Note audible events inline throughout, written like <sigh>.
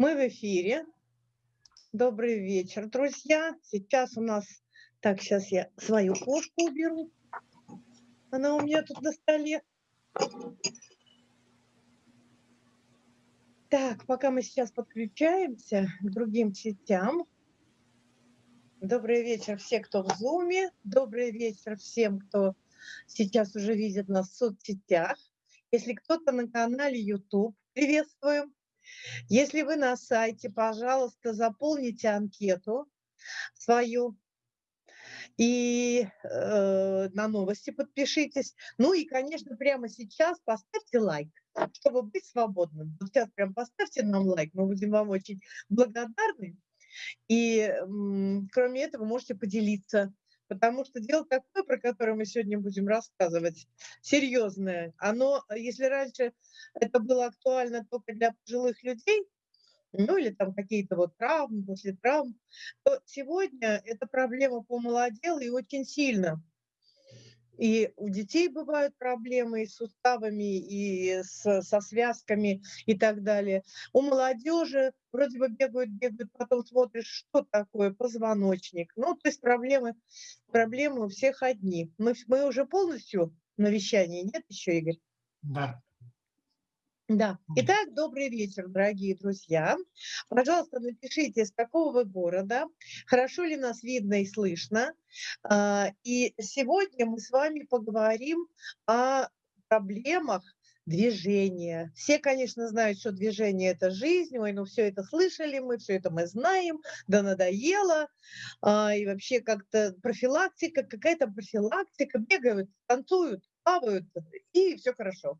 Мы в эфире. Добрый вечер, друзья. Сейчас у нас... Так, сейчас я свою кошку уберу. Она у меня тут на столе. Так, пока мы сейчас подключаемся к другим сетям. Добрый вечер все, кто в Зуме. Добрый вечер всем, кто сейчас уже видит нас в соцсетях. Если кто-то на канале YouTube, приветствуем. Если вы на сайте, пожалуйста, заполните анкету свою и э, на новости подпишитесь. Ну и, конечно, прямо сейчас поставьте лайк, чтобы быть свободным. Вот сейчас прям поставьте нам лайк, мы будем вам очень благодарны. И кроме этого можете поделиться Потому что дело такое, про которое мы сегодня будем рассказывать, серьезное. Оно, если раньше это было актуально только для пожилых людей, ну или там какие-то вот травмы, после травм, то сегодня эта проблема помолодела и очень сильно. И у детей бывают проблемы и с суставами, и с, со связками и так далее. У молодежи вроде бы бегают, бегают, потом смотришь, что такое позвоночник. Ну, то есть проблемы, проблемы у всех одни. Мы, мы уже полностью на вещании, нет еще, Игорь? Да. Да. Итак, добрый вечер, дорогие друзья. Пожалуйста, напишите, из какого вы города, хорошо ли нас видно и слышно. А, и сегодня мы с вами поговорим о проблемах движения. Все, конечно, знают, что движение – это жизнь, ой, ну все это слышали мы, все это мы знаем, да надоело. А, и вообще как-то профилактика, какая-то профилактика, бегают, танцуют, плавают, и все хорошо.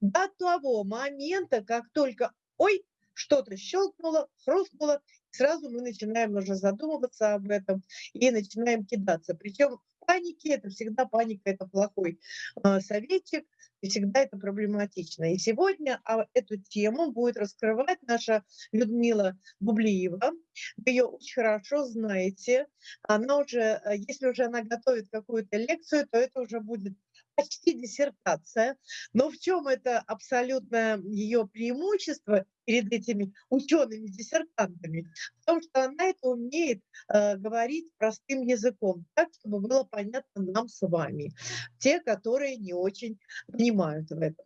До того момента, как только, ой, что-то щелкнуло, хрустнуло, сразу мы начинаем уже задумываться об этом и начинаем кидаться. Причем в панике, это всегда паника, это плохой э, советчик, и всегда это проблематично. И сегодня а, эту тему будет раскрывать наша Людмила Бублиева. Вы ее очень хорошо знаете. Она уже, э, если уже она готовит какую-то лекцию, то это уже будет почти диссертация. Но в чем это абсолютно ее преимущество перед этими учеными-диссертантами? В том, что она это умеет э, говорить простым языком, так, чтобы было понятно нам с вами, те, которые не очень понимают в этом.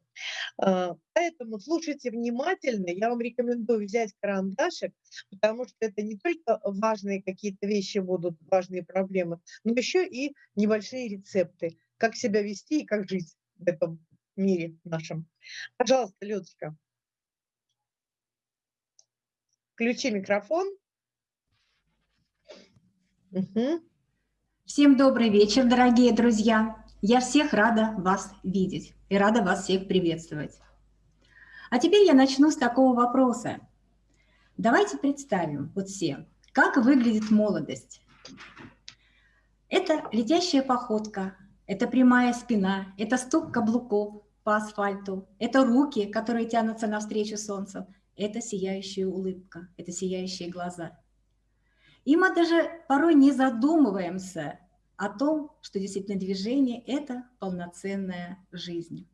Э, поэтому слушайте внимательно. Я вам рекомендую взять карандашик, потому что это не только важные какие-то вещи будут, важные проблемы, но еще и небольшие рецепты как себя вести и как жить в этом мире нашем. Пожалуйста, Людочка. Включи микрофон. Угу. Всем добрый вечер, дорогие друзья. Я всех рада вас видеть и рада вас всех приветствовать. А теперь я начну с такого вопроса. Давайте представим вот все, как выглядит молодость. Это летящая походка, это прямая спина, это стук каблуков по асфальту, это руки, которые тянутся навстречу солнцу, это сияющая улыбка, это сияющие глаза. И мы даже порой не задумываемся о том, что действительно движение – это полноценная жизнь.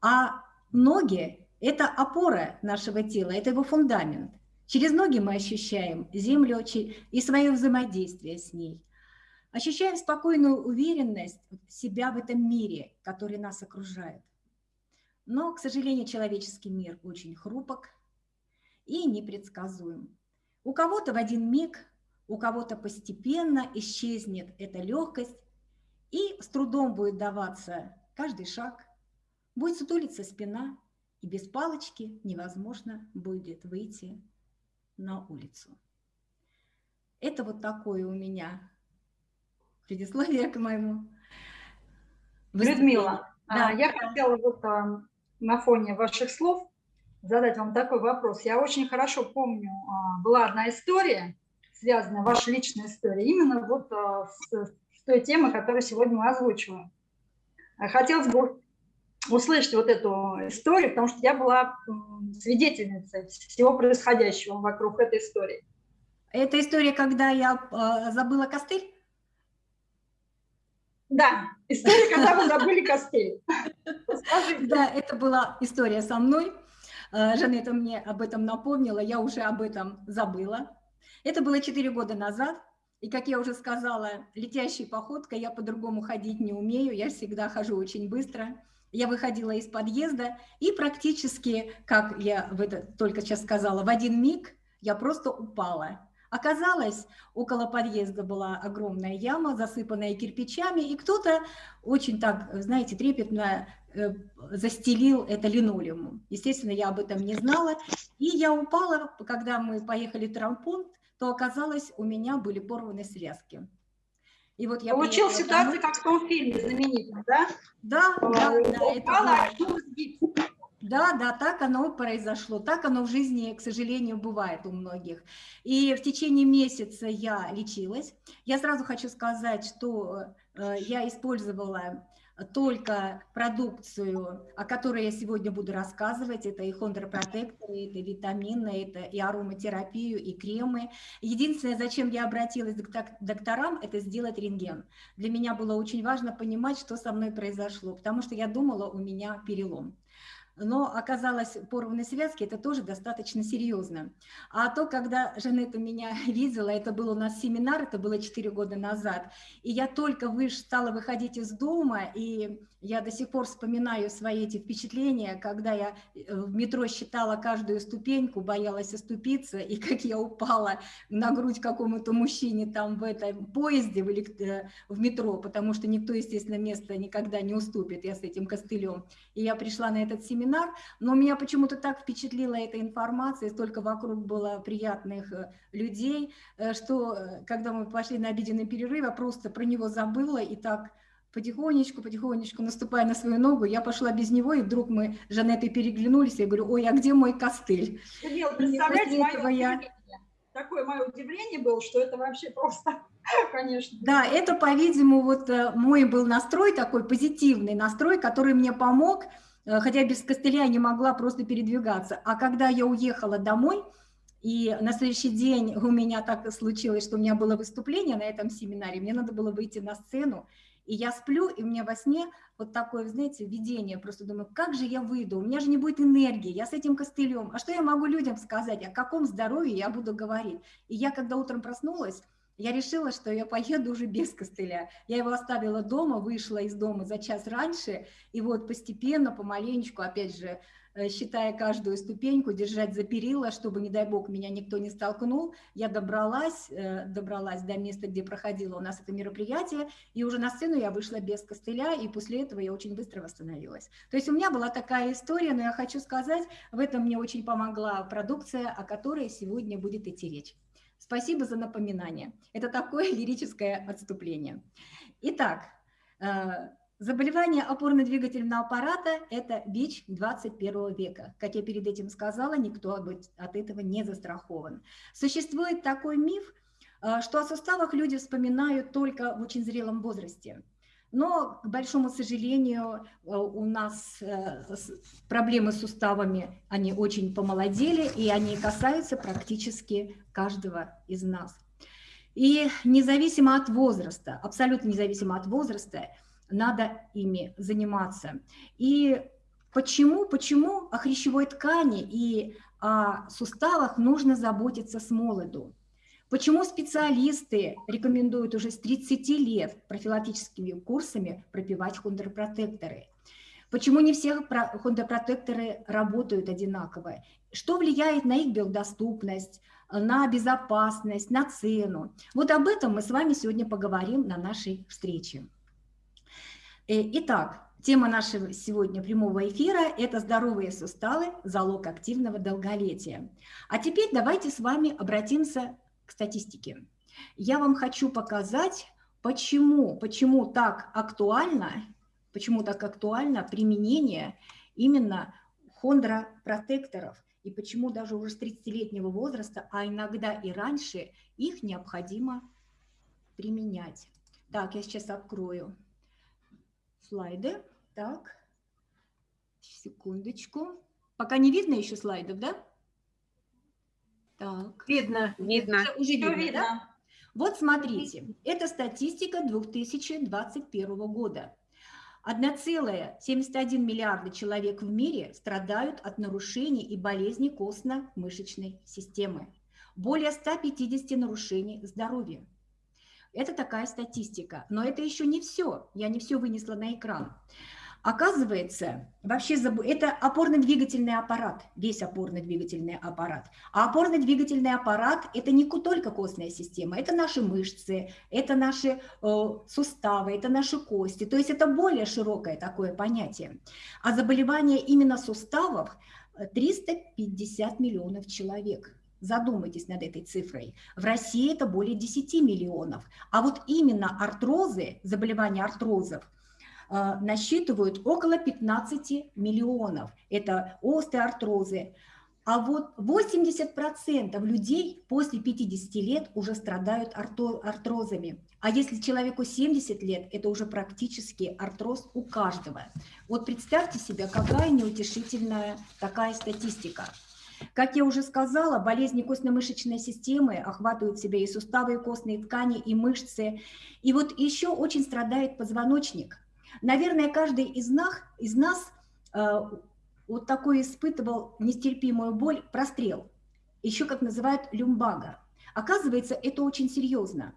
А ноги – это опора нашего тела, это его фундамент. Через ноги мы ощущаем землю и свое взаимодействие с ней – Ощущаем спокойную уверенность себя в этом мире, который нас окружает. Но, к сожалению, человеческий мир очень хрупок и непредсказуем. У кого-то в один миг, у кого-то постепенно исчезнет эта легкость, и с трудом будет даваться каждый шаг, будет сутулиться спина, и без палочки невозможно будет выйти на улицу. Это вот такое у меня предисловие к моему. Людмила, а, да. я хотела вот а, на фоне ваших слов задать вам такой вопрос. Я очень хорошо помню, а, была одна история, связанная, ваша личная история, именно вот с, с той темой, которую сегодня мы озвучиваем. Хотелось бы услышать вот эту историю, потому что я была свидетельницей всего происходящего вокруг этой истории. Это история, когда я забыла костыль? Да, история, когда вы забыли костель. Да, это была история со мной. Э, Жанета мне об этом напомнила, я уже об этом забыла. Это было 4 года назад, и, как я уже сказала, летящей походкой я по-другому ходить не умею, я всегда хожу очень быстро. Я выходила из подъезда, и практически, как я в это только сейчас сказала, в один миг я просто упала. Оказалось, около подъезда была огромная яма, засыпанная кирпичами, и кто-то очень так, знаете, трепетно э, застелил это линолеумом. Естественно, я об этом не знала. И я упала, когда мы поехали в травмпункт, то оказалось, у меня были порваны связки. И вот я Получил ситуацию, как в том фильме знаменитом, да? Да, да, да. Упала, это да, да, так оно произошло, так оно в жизни, к сожалению, бывает у многих. И в течение месяца я лечилась. Я сразу хочу сказать, что э, я использовала только продукцию, о которой я сегодня буду рассказывать. Это и хондропротекторы, это витамины, это и ароматерапию, и кремы. Единственное, зачем я обратилась к докторам, это сделать рентген. Для меня было очень важно понимать, что со мной произошло, потому что я думала, у меня перелом но оказалось порванные связки, это тоже достаточно серьезно. А то, когда Жанетта меня <laughs> видела, это был у нас семинар, это было 4 года назад, и я только выш, стала выходить из дома, и я до сих пор вспоминаю свои эти впечатления, когда я э, в метро считала каждую ступеньку, боялась оступиться, и <laughs> как я упала на грудь какому-то мужчине там в этом поезде, в, э, в метро, потому что никто, естественно, место никогда не уступит, я с этим костылем. И я пришла на этот семинар, но меня почему-то так впечатлила эта информация, столько вокруг было приятных э, людей, что когда мы пошли на обеденный перерыв, я просто про него забыла и так потихонечку, потихонечку наступая на свою ногу, я пошла без него, и вдруг мы с Жанетой переглянулись, я говорю, ой, а где мой костыль? Данил, представляете, мое я... такое мое удивление было, что это вообще просто, <laughs> конечно. Да, это, по-видимому, вот э, мой был настрой такой позитивный настрой, который мне помог, э, хотя без костыля я не могла просто передвигаться. А когда я уехала домой, и на следующий день у меня так случилось, что у меня было выступление на этом семинаре, мне надо было выйти на сцену, и я сплю, и у меня во сне вот такое, знаете, видение, просто думаю, как же я выйду, у меня же не будет энергии, я с этим костылем, а что я могу людям сказать, о каком здоровье я буду говорить? И я, когда утром проснулась, я решила, что я поеду уже без костыля. Я его оставила дома, вышла из дома за час раньше, и вот постепенно, помаленечку, опять же, Э, считая каждую ступеньку, держать за перила, чтобы, не дай бог, меня никто не столкнул. Я добралась, э, добралась до места, где проходило у нас это мероприятие, и уже на сцену я вышла без костыля, и после этого я очень быстро восстановилась. То есть у меня была такая история, но я хочу сказать, в этом мне очень помогла продукция, о которой сегодня будет идти речь. Спасибо за напоминание. Это такое <laughs> лирическое отступление. Итак, э, Заболевание опорно-двигательного аппарата – это ВИЧ 21 века. Как я перед этим сказала, никто от этого не застрахован. Существует такой миф, э, что о суставах люди вспоминают только в очень зрелом возрасте. Но, к большому сожалению, э, у нас э, проблемы с суставами, они очень помолодели, и они касаются практически каждого из нас. И независимо от возраста, абсолютно независимо от возраста, надо ими заниматься. И почему, почему о хрящевой ткани и о суставах нужно заботиться с молоду? Почему специалисты рекомендуют уже с 30 лет профилактическими курсами пропивать хондропротекторы? Почему не все хондропротекторы работают одинаково? Что влияет на их биодоступность, на безопасность, на цену? Вот об этом мы с вами сегодня поговорим на нашей встрече. Э, итак, тема нашего сегодня прямого эфира – это здоровые суставы, залог активного долголетия. А теперь давайте с вами обратимся к статистике. Я вам хочу показать, почему, почему так актуально, почему так актуально применение именно хондропротекторов и почему даже уже с 30-летнего возраста, а иногда и раньше, их необходимо применять. Так, я сейчас открою слайды. Так, секундочку. Пока не видно еще слайдов, да? Так. Видно. Видно. Уже, уже видно, видно, да? Вот смотрите, это статистика 2021 года. 1,71 миллиарда человек в мире страдают от нарушений и болезней костно-мышечной системы. Более 150 нарушений здоровья. Это такая статистика. Но это еще не все. Я не все вынесла на экран. Оказывается, вообще это опорно-двигательный аппарат, весь опорно-двигательный аппарат. А опорно-двигательный аппарат – это не только костная система, это наши мышцы, это наши э, суставы, это наши кости. То есть это более широкое такое понятие. А заболевания именно суставов 350 э, миллионов человек. Задумайтесь над этой цифрой. В России это более 10 миллионов. А вот именно артрозы, заболевания артрозов – насчитывают около 15 миллионов. Это остеоартрозы. А вот 80% людей после 50 лет уже страдают артрозами. А если человеку 70 лет, это уже практически артроз у каждого. Вот представьте себе, какая неутешительная такая статистика. Как я уже сказала, болезни костно-мышечной системы охватывают в себя и суставы, и костные ткани, и мышцы. И вот еще очень страдает позвоночник. Наверное, каждый из нас, из нас э, вот такой испытывал нестерпимую боль, прострел, еще как называют люмбага. Оказывается, это очень серьезно.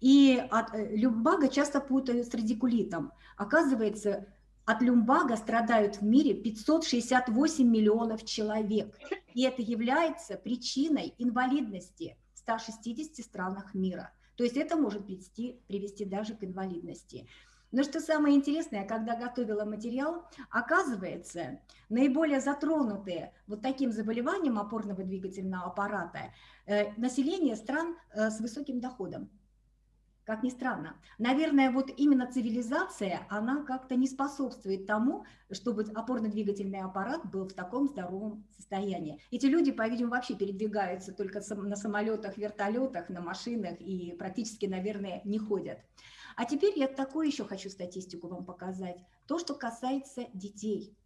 И от э, люмбага часто путают с радикулитом. Оказывается, от люмбага страдают в мире 568 миллионов человек. И это является причиной инвалидности в 160 странах мира. То есть это может привести, привести даже к инвалидности. Но что самое интересное, когда готовила материал, оказывается, наиболее затронутые вот таким заболеванием опорного двигательного аппарата э, население стран э, с высоким доходом. Как ни странно. Наверное, вот именно цивилизация, она как-то не способствует тому, чтобы опорно-двигательный аппарат был в таком здоровом состоянии. Эти люди, по-видимому, вообще передвигаются только на самолетах, вертолетах, на машинах и практически, наверное, не ходят. А теперь я такую еще хочу статистику вам показать. То, что касается детей.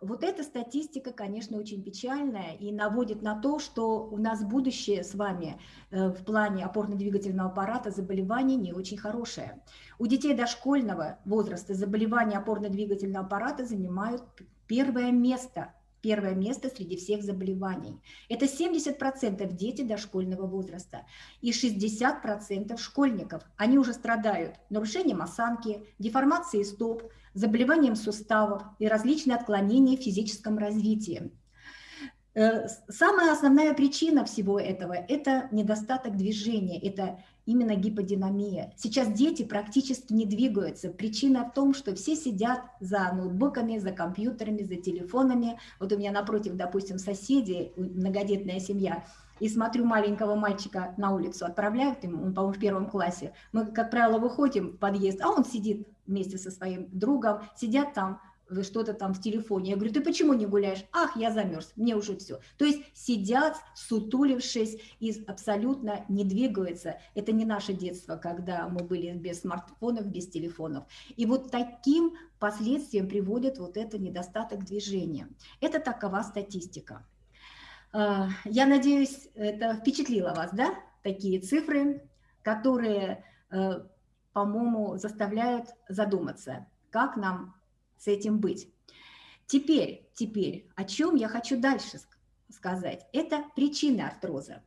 Вот эта статистика, конечно, очень печальная и наводит на то, что у нас будущее с вами э, в плане опорно-двигательного аппарата заболеваний не очень хорошее. У детей дошкольного возраста заболевания опорно-двигательного аппарата занимают первое место первое место среди всех заболеваний. Это 70% дети дошкольного возраста и 60% школьников. Они уже страдают нарушением осанки, деформацией стоп, заболеванием суставов и различные отклонения в физическом развитии. Э, самая основная причина всего этого – это недостаток движения, это именно гиподинамия. Сейчас дети практически не двигаются. Причина в том, что все сидят за ноутбуками, за компьютерами, за телефонами. Вот у меня напротив, допустим, соседи, многодетная семья, и смотрю маленького мальчика на улицу, отправляют ему, он, по-моему, в первом классе. Мы, как правило, выходим в подъезд, а он сидит вместе со своим другом, сидят там, что-то там в телефоне. Я говорю, ты почему не гуляешь? Ах, я замерз, мне уже все. То есть сидят, сутулившись и абсолютно не двигаются. Это не наше детство, когда мы были без смартфонов, без телефонов. И вот таким последствиям приводит вот это недостаток движения. Это такова статистика. А, я надеюсь, это впечатлило вас, да, такие цифры, которые, э, по-моему, заставляют задуматься, как нам с этим быть. Теперь, теперь, о чем я хочу дальше сказать? Это причина артроза.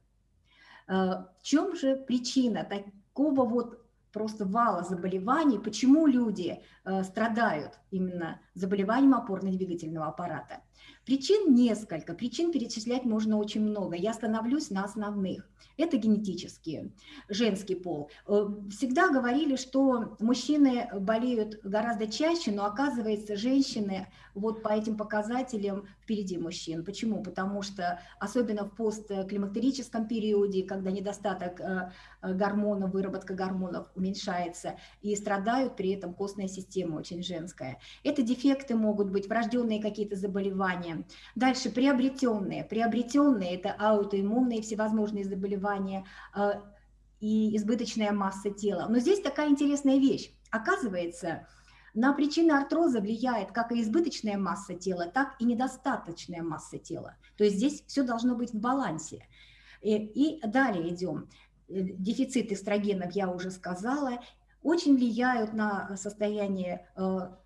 Э, в чем же причина такого вот просто вала заболеваний, почему люди э, страдают именно заболеванием опорно-двигательного аппарата? Причин несколько, причин перечислять можно очень много. Я остановлюсь на основных. Это генетические, женский пол. Э, всегда говорили, что мужчины болеют гораздо чаще, но оказывается, женщины вот по этим показателям впереди мужчин. Почему? Потому что особенно в постклимактерическом периоде, когда недостаток э, гормонов, выработка гормонов уменьшается, и страдают при этом костная система очень женская. Это дефекты могут быть, врожденные какие-то заболевания, Дальше приобретенные. Приобретенные – это аутоиммунные всевозможные заболевания э, и избыточная масса тела. Но здесь такая интересная вещь. Оказывается, на причины артроза влияет как и избыточная масса тела, так и недостаточная масса тела. То есть здесь все должно быть в балансе. И, и далее идем. Э, дефицит эстрогенов я уже сказала. очень влияют на состояние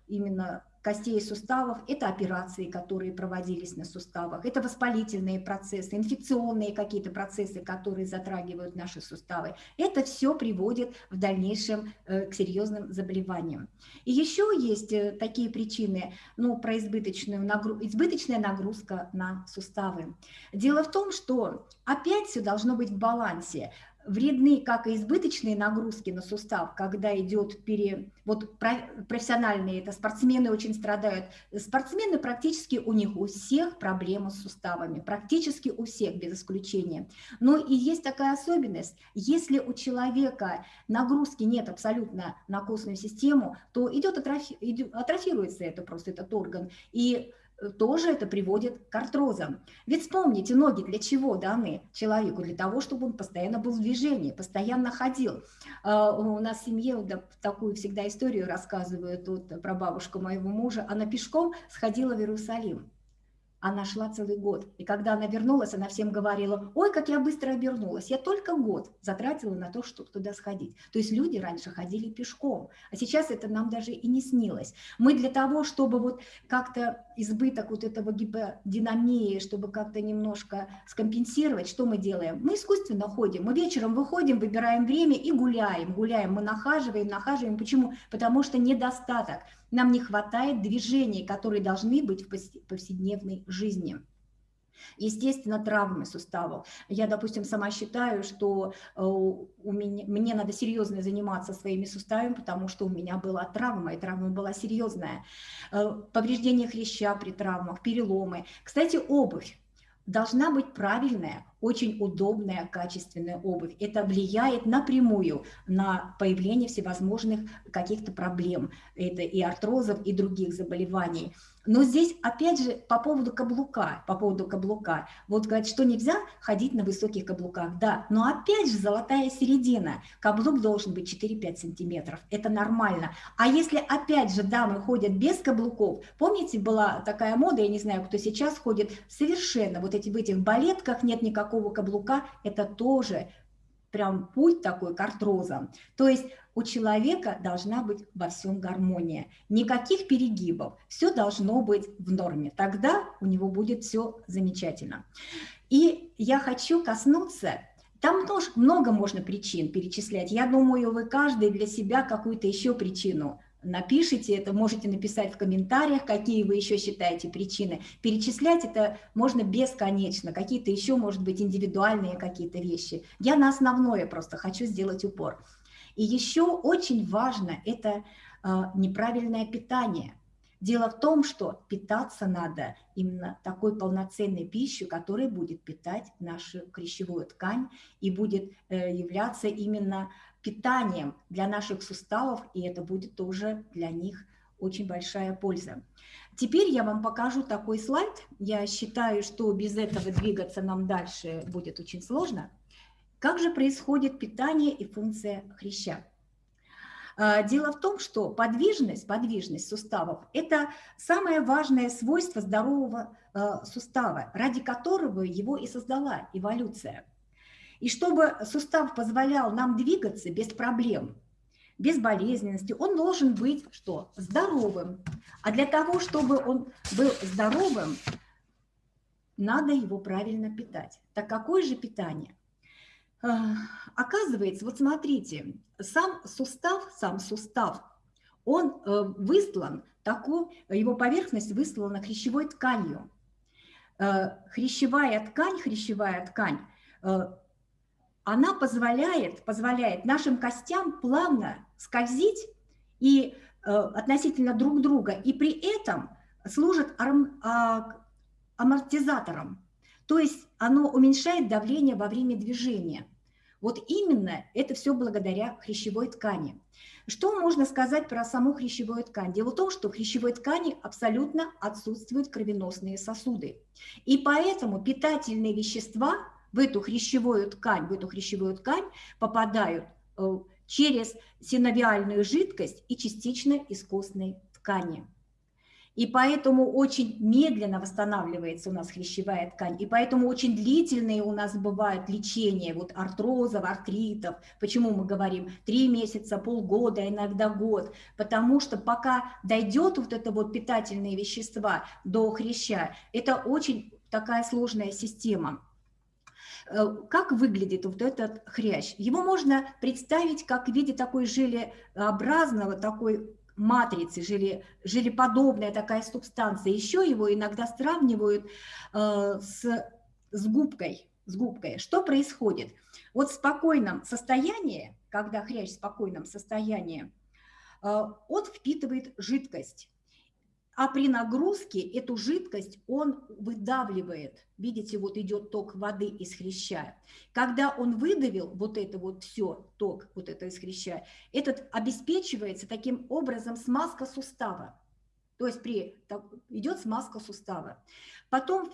именно костей и суставов, это операции, которые проводились на суставах, это воспалительные процессы, инфекционные какие-то процессы, которые затрагивают наши суставы. Это все приводит в дальнейшем э, к серьезным заболеваниям. И еще есть э, такие причины, ну, про избыточную нагру... избыточная нагрузка на суставы. Дело в том, что опять все должно быть в балансе вредны как и избыточные нагрузки на сустав, когда идет пере... Вот профессиональные, это спортсмены очень страдают. Спортсмены практически у них у всех проблемы с суставами, практически у всех, без исключения. Но и есть такая особенность, если у человека нагрузки нет абсолютно на костную систему, то идет атрофи... атрофируется это просто, этот орган. И тоже это приводит к артрозам. Ведь вспомните, ноги для чего даны человеку? Для того, чтобы он постоянно был в движении, постоянно ходил. А, у нас в семье такую всегда историю рассказывают тут про бабушку моего мужа. Она пешком сходила в Иерусалим. Она шла целый год. И когда она вернулась, она всем говорила, ой, как я быстро обернулась. Я только год затратила на то, чтобы туда сходить. То есть люди раньше ходили пешком, а сейчас это нам даже и не снилось. Мы для того, чтобы вот как-то избыток вот этого гиподинамии, чтобы как-то немножко скомпенсировать, что мы делаем? Мы искусственно ходим. Мы вечером выходим, выбираем время и гуляем. Гуляем, мы нахаживаем, нахаживаем. Почему? Потому что недостаток – нам не хватает движений, которые должны быть в повседневной жизни. Естественно, травмы суставов. Я, допустим, сама считаю, что э, у меня, мне надо серьезно заниматься своими суставами, потому что у меня была травма, и травма была серьезная. Э, повреждение хряща при травмах, переломы. Кстати, обувь должна быть правильная, очень удобная, качественная обувь. Это влияет напрямую на появление всевозможных каких-то проблем. Это и артрозов, и других заболеваний. Но здесь, опять же, по поводу каблука, по поводу каблука. Вот говорят, что нельзя ходить на высоких каблуках. Да, но опять же золотая середина. Каблук должен быть 4-5 сантиметров. Это нормально. А если опять же дамы ходят без каблуков, помните, была такая мода, я не знаю, кто сейчас ходит, совершенно вот эти в этих балетках нет никакого каблука, это тоже прям путь такой к артрозам. То есть у человека должна быть во всем гармония. Никаких перегибов. Все должно быть в норме. Тогда у него будет все замечательно. И я хочу коснуться там тоже много можно причин перечислять. Я думаю, вы каждый для себя какую-то еще причину напишите это, можете написать в комментариях, какие вы еще считаете причины. Перечислять это можно бесконечно, какие-то еще, может быть, индивидуальные какие-то вещи. Я на основное просто хочу сделать упор. И еще очень важно это э, неправильное питание. Дело в том, что питаться надо именно такой полноценной пищей, которая будет питать нашу крещевую ткань и будет э, являться именно питанием для наших суставов, и это будет тоже для них очень большая польза. Теперь я вам покажу такой слайд. Я считаю, что без этого двигаться нам дальше будет очень сложно. Как же происходит питание и функция хряща? А, дело в том, что подвижность, подвижность суставов – это самое важное свойство здорового а, сустава, ради которого его и создала эволюция. И чтобы сустав позволял нам двигаться без проблем, без болезненности, он должен быть что? Здоровым. А для того, чтобы он был здоровым, надо его правильно питать. Так какое же питание? Оказывается, вот смотрите, сам сустав, сам сустав, он э, выслан, такой, его поверхность выслана хрящевой тканью. Э, хрящевая ткань, хрящевая ткань, э, она позволяет, позволяет нашим костям плавно скользить и относительно друг друга, и при этом служит а, амортизатором. То есть оно уменьшает давление во время движения. Вот именно это все благодаря хрящевой ткани. Что можно сказать про саму хрящевую ткань? Дело в том, что в хрящевой ткани абсолютно отсутствуют кровеносные сосуды. И поэтому питательные вещества в эту хрящевую ткань, в эту хрящевую ткань попадают э, через синовиальную жидкость и частично из костной ткани. И поэтому очень медленно восстанавливается у нас хрящевая ткань, и поэтому очень длительные у нас бывают лечения вот артрозов, артритов. Почему мы говорим три месяца, полгода, иногда год? Потому что пока дойдет вот это вот питательные вещества до хряща, это очень такая сложная система. Э, как выглядит вот этот хрящ? Его можно представить как в виде такой желеобразного, такой матрицы, желе, желеподобная такая субстанция. Еще его иногда сравнивают э, с, с губкой. С губкой. Что происходит? Вот в спокойном состоянии, когда хрящ в спокойном состоянии, э, он впитывает жидкость. А при нагрузке эту жидкость он выдавливает. Видите, вот идет ток воды из хряща. Когда он выдавил вот это вот все, ток вот это из хряща, этот обеспечивается таким образом смазка сустава. То есть при, так, идет смазка сустава. Потом,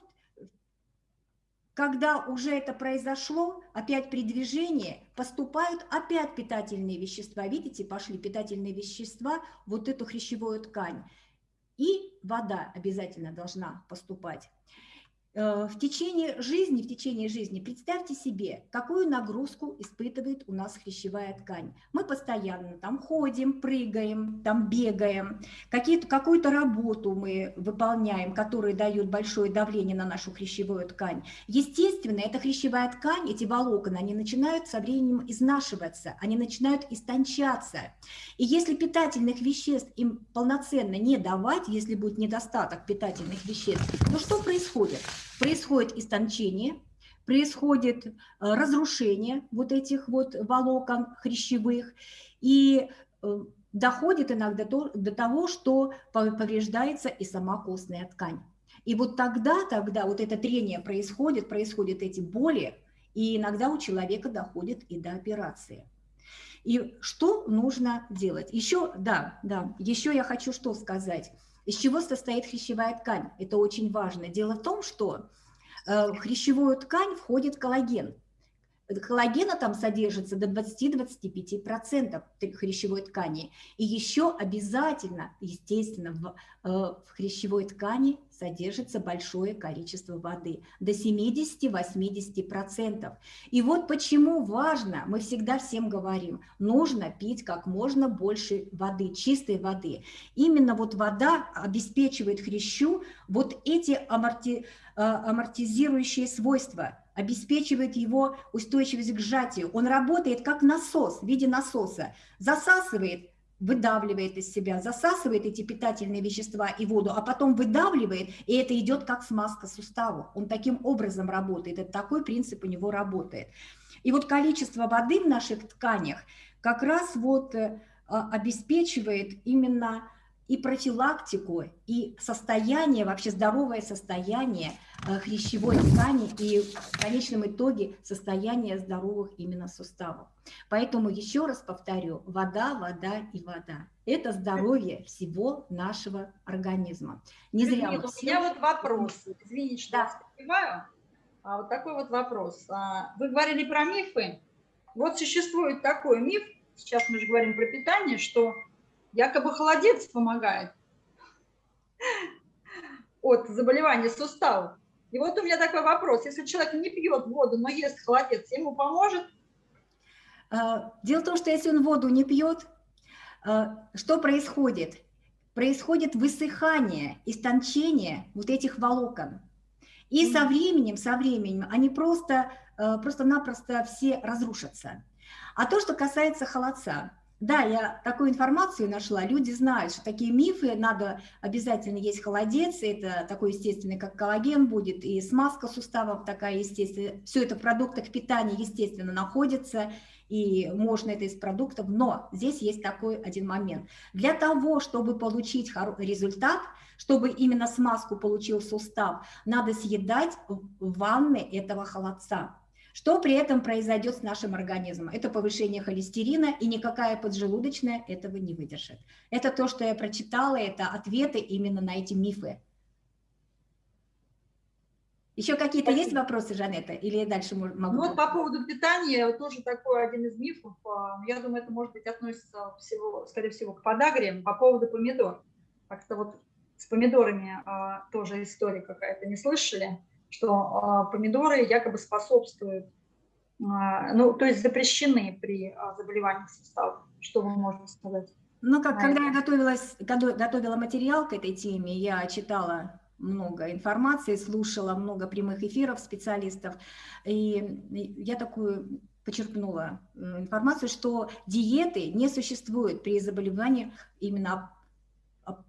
когда уже это произошло, опять при движении поступают опять питательные вещества. Видите, пошли питательные вещества, вот эту хрящевую ткань и вода обязательно должна поступать. Э, в течение жизни, в течение жизни представьте себе, какую нагрузку испытывает у нас хрящевая ткань. Мы постоянно там ходим, прыгаем, там бегаем, какую-то работу мы выполняем, которая дает большое давление на нашу хрящевую ткань. Естественно, эта хрящевая ткань, эти волокна, они начинают со временем изнашиваться, они начинают истончаться. И если питательных веществ им полноценно не давать, если будет недостаток питательных веществ, то что происходит? Происходит истончение, происходит э, разрушение вот этих вот волокон хрящевых, и э, доходит иногда до, до того, что повреждается и сама костная ткань. И вот тогда, тогда вот это трение происходит, происходят эти боли, и иногда у человека доходит и до операции. И что нужно делать? Еще, да, да, еще я хочу что сказать. Из чего состоит хрящевая ткань? Это очень важно. Дело в том, что э, в хрящевую ткань входит коллаген. Коллагена там содержится до 20-25% хрящевой ткани. И еще обязательно, естественно, в, э, в хрящевой ткани содержится большое количество воды, до 70-80%. И вот почему важно, мы всегда всем говорим, нужно пить как можно больше воды, чистой воды. Именно вот вода обеспечивает хрящу вот эти аморти, э, амортизирующие свойства – обеспечивает его устойчивость к сжатию. Он работает как насос в виде насоса, засасывает, выдавливает из себя, засасывает эти питательные вещества и воду, а потом выдавливает, и это идет как смазка суставов. Он таким образом работает, это такой принцип у него работает. И вот количество воды в наших тканях как раз вот э, обеспечивает именно и профилактику, и состояние, вообще здоровое состояние э, хрящевой ткани и в конечном итоге состояние здоровых именно суставов. Поэтому еще раз повторю, вода, вода и вода. Это здоровье всего нашего организма. Не зря Нет, у меня вот вопрос. Извините, что да. я А вот такой вот вопрос. А, вы говорили про мифы. Вот существует такой миф, сейчас мы же говорим про питание, что якобы холодец помогает от заболевания суставов. И вот у меня такой вопрос. Если человек не пьет воду, но ест холодец, ему поможет? А, дело в том, что если он воду не пьет, а, что происходит? Происходит высыхание, истончение вот этих волокон. И со временем, со временем они просто, а, просто-напросто все разрушатся. А то, что касается холодца, да, я такую информацию нашла. Люди знают, что такие мифы, надо обязательно есть холодец, это такой естественный, как коллаген будет, и смазка суставов такая естественная. Все это в продуктах питания, естественно, находится, и можно это из продуктов. Но здесь есть такой один момент. Для того, чтобы получить результат, чтобы именно смазку получил сустав, надо съедать в ванной этого холодца. Что при этом произойдет с нашим организмом? Это повышение холестерина, и никакая поджелудочная этого не выдержит. Это то, что я прочитала, это ответы именно на эти мифы. Еще какие-то есть вопросы, Жанетта, или дальше могу? Ну, вот по поводу питания, тоже такой один из мифов. А, я думаю, это, может быть, относится всего, скорее всего, к подагре по поводу помидор. Как-то вот с помидорами а, тоже история какая-то, не слышали? Что а, помидоры якобы способствуют, а, ну, то есть запрещены при а, заболеваниях суставов. Что вы можете сказать? Ну, как, когда я готовилась, готовила материал к этой теме, я читала много информации, слушала много прямых эфиров специалистов, и я такую почерпнула э, информацию, что диеты не существуют при заболевании именно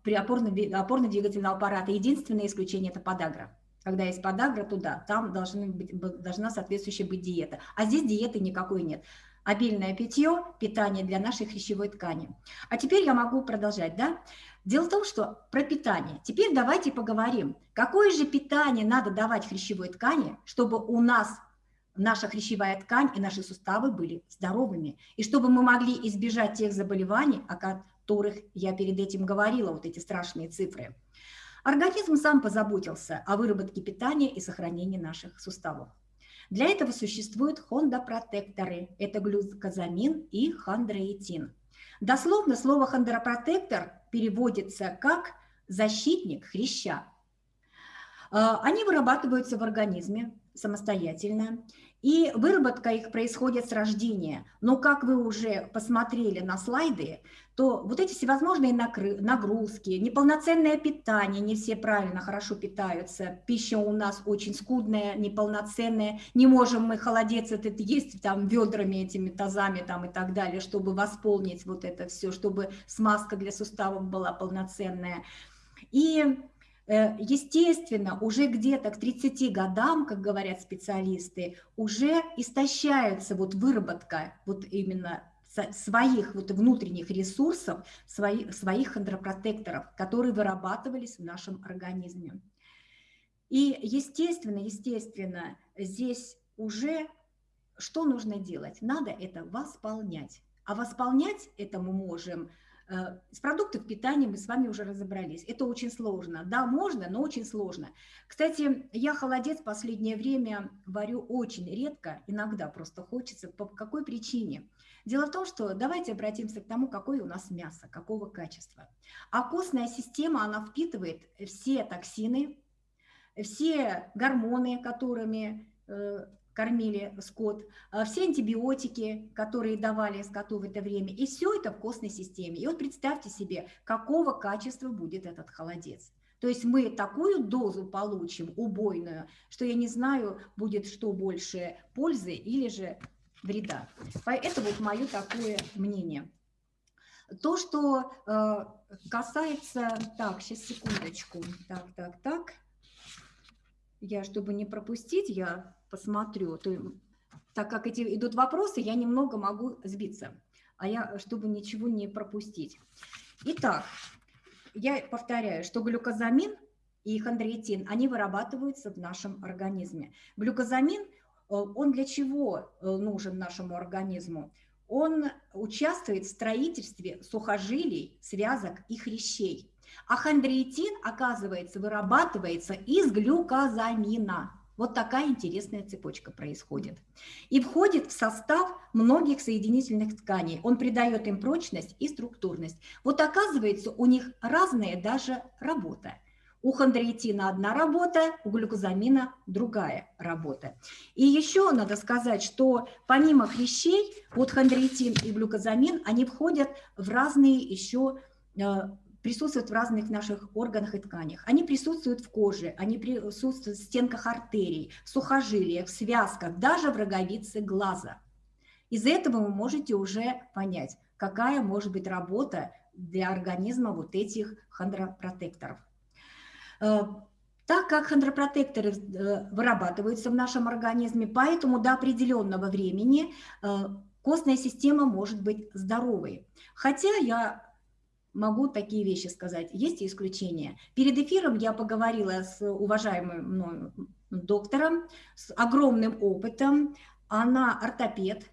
при опорно-двигательного аппарата. Единственное исключение – это подагра. Когда есть подагра, туда, там должны быть, должна соответствующая быть диета. А здесь диеты никакой нет. Обильное питье, питание для нашей хрящевой ткани. А теперь я могу продолжать, да? Дело в том, что про питание. Теперь давайте поговорим, какое же питание надо давать хрящевой ткани, чтобы у нас наша хрящевая ткань и наши суставы были здоровыми, и чтобы мы могли избежать тех заболеваний, о которых я перед этим говорила, вот эти страшные цифры. Организм сам позаботился о выработке питания и сохранении наших суставов. Для этого существуют хондопротекторы, это глюкозамин и хондроитин. Дословно слово хондропротектор переводится как защитник хряща. А, они вырабатываются в организме самостоятельно, и выработка их происходит с рождения. Но как вы уже посмотрели на слайды, то вот эти всевозможные нагрузки, неполноценное питание, не все правильно, хорошо питаются, пища у нас очень скудная, неполноценная, не можем мы холодец этот есть там ведрами, этими тазами там и так далее, чтобы восполнить вот это все, чтобы смазка для суставов была полноценная. И естественно, уже где-то к 30 годам, как говорят специалисты, уже истощается вот выработка вот именно своих вот внутренних ресурсов, своих, своих хондропротекторов, которые вырабатывались в нашем организме. И естественно, естественно, здесь уже что нужно делать? Надо это восполнять. А восполнять это мы можем – Э, с продуктов питания мы с вами уже разобрались. Это очень сложно. Да, можно, но очень сложно. Кстати, я холодец в последнее время варю очень редко, иногда просто хочется. По какой причине? Дело в том, что давайте обратимся к тому, какое у нас мясо, какого качества. А костная система, она впитывает все токсины, все гормоны, которыми э, кормили скот, а, все антибиотики, которые давали скоту в это время, и все это в костной системе. И вот представьте себе, какого качества будет этот холодец. То есть мы такую дозу получим, убойную, что я не знаю, будет что больше пользы или же вреда. Это вот мое такое мнение. То, что э, касается... Так, сейчас секундочку. Так, так, так. Я, чтобы не пропустить, я посмотрю, то, так как эти идут вопросы, я немного могу сбиться, а я, чтобы ничего не пропустить. Итак, я повторяю, что глюкозамин и хондроитин, они вырабатываются в нашем организме. Глюкозамин, э, он для чего э, нужен нашему организму? Он участвует в строительстве сухожилий, связок и хрящей. А хондроитин, оказывается, вырабатывается из глюкозамина. Вот такая интересная цепочка происходит. И входит в состав многих соединительных тканей. Он придает им прочность и структурность. Вот оказывается, у них разная даже работа. У хондроитина одна работа, у глюкозамина другая работа. И еще надо сказать, что помимо хрящей, вот хондроитин и глюкозамин, они входят в разные еще э, присутствуют в разных наших органах и тканях. Они присутствуют в коже, они присутствуют в стенках артерий, в сухожилиях, в связках, даже в роговице глаза. Из этого вы можете уже понять, какая может быть работа для организма вот этих хондропротекторов. Э, так как хондропротекторы э, вырабатываются в нашем организме, поэтому до определенного времени э, костная система может быть здоровой. Хотя я могу такие вещи сказать. Есть и исключения. Перед эфиром я поговорила с уважаемым мною доктором, с огромным опытом. Она ортопед.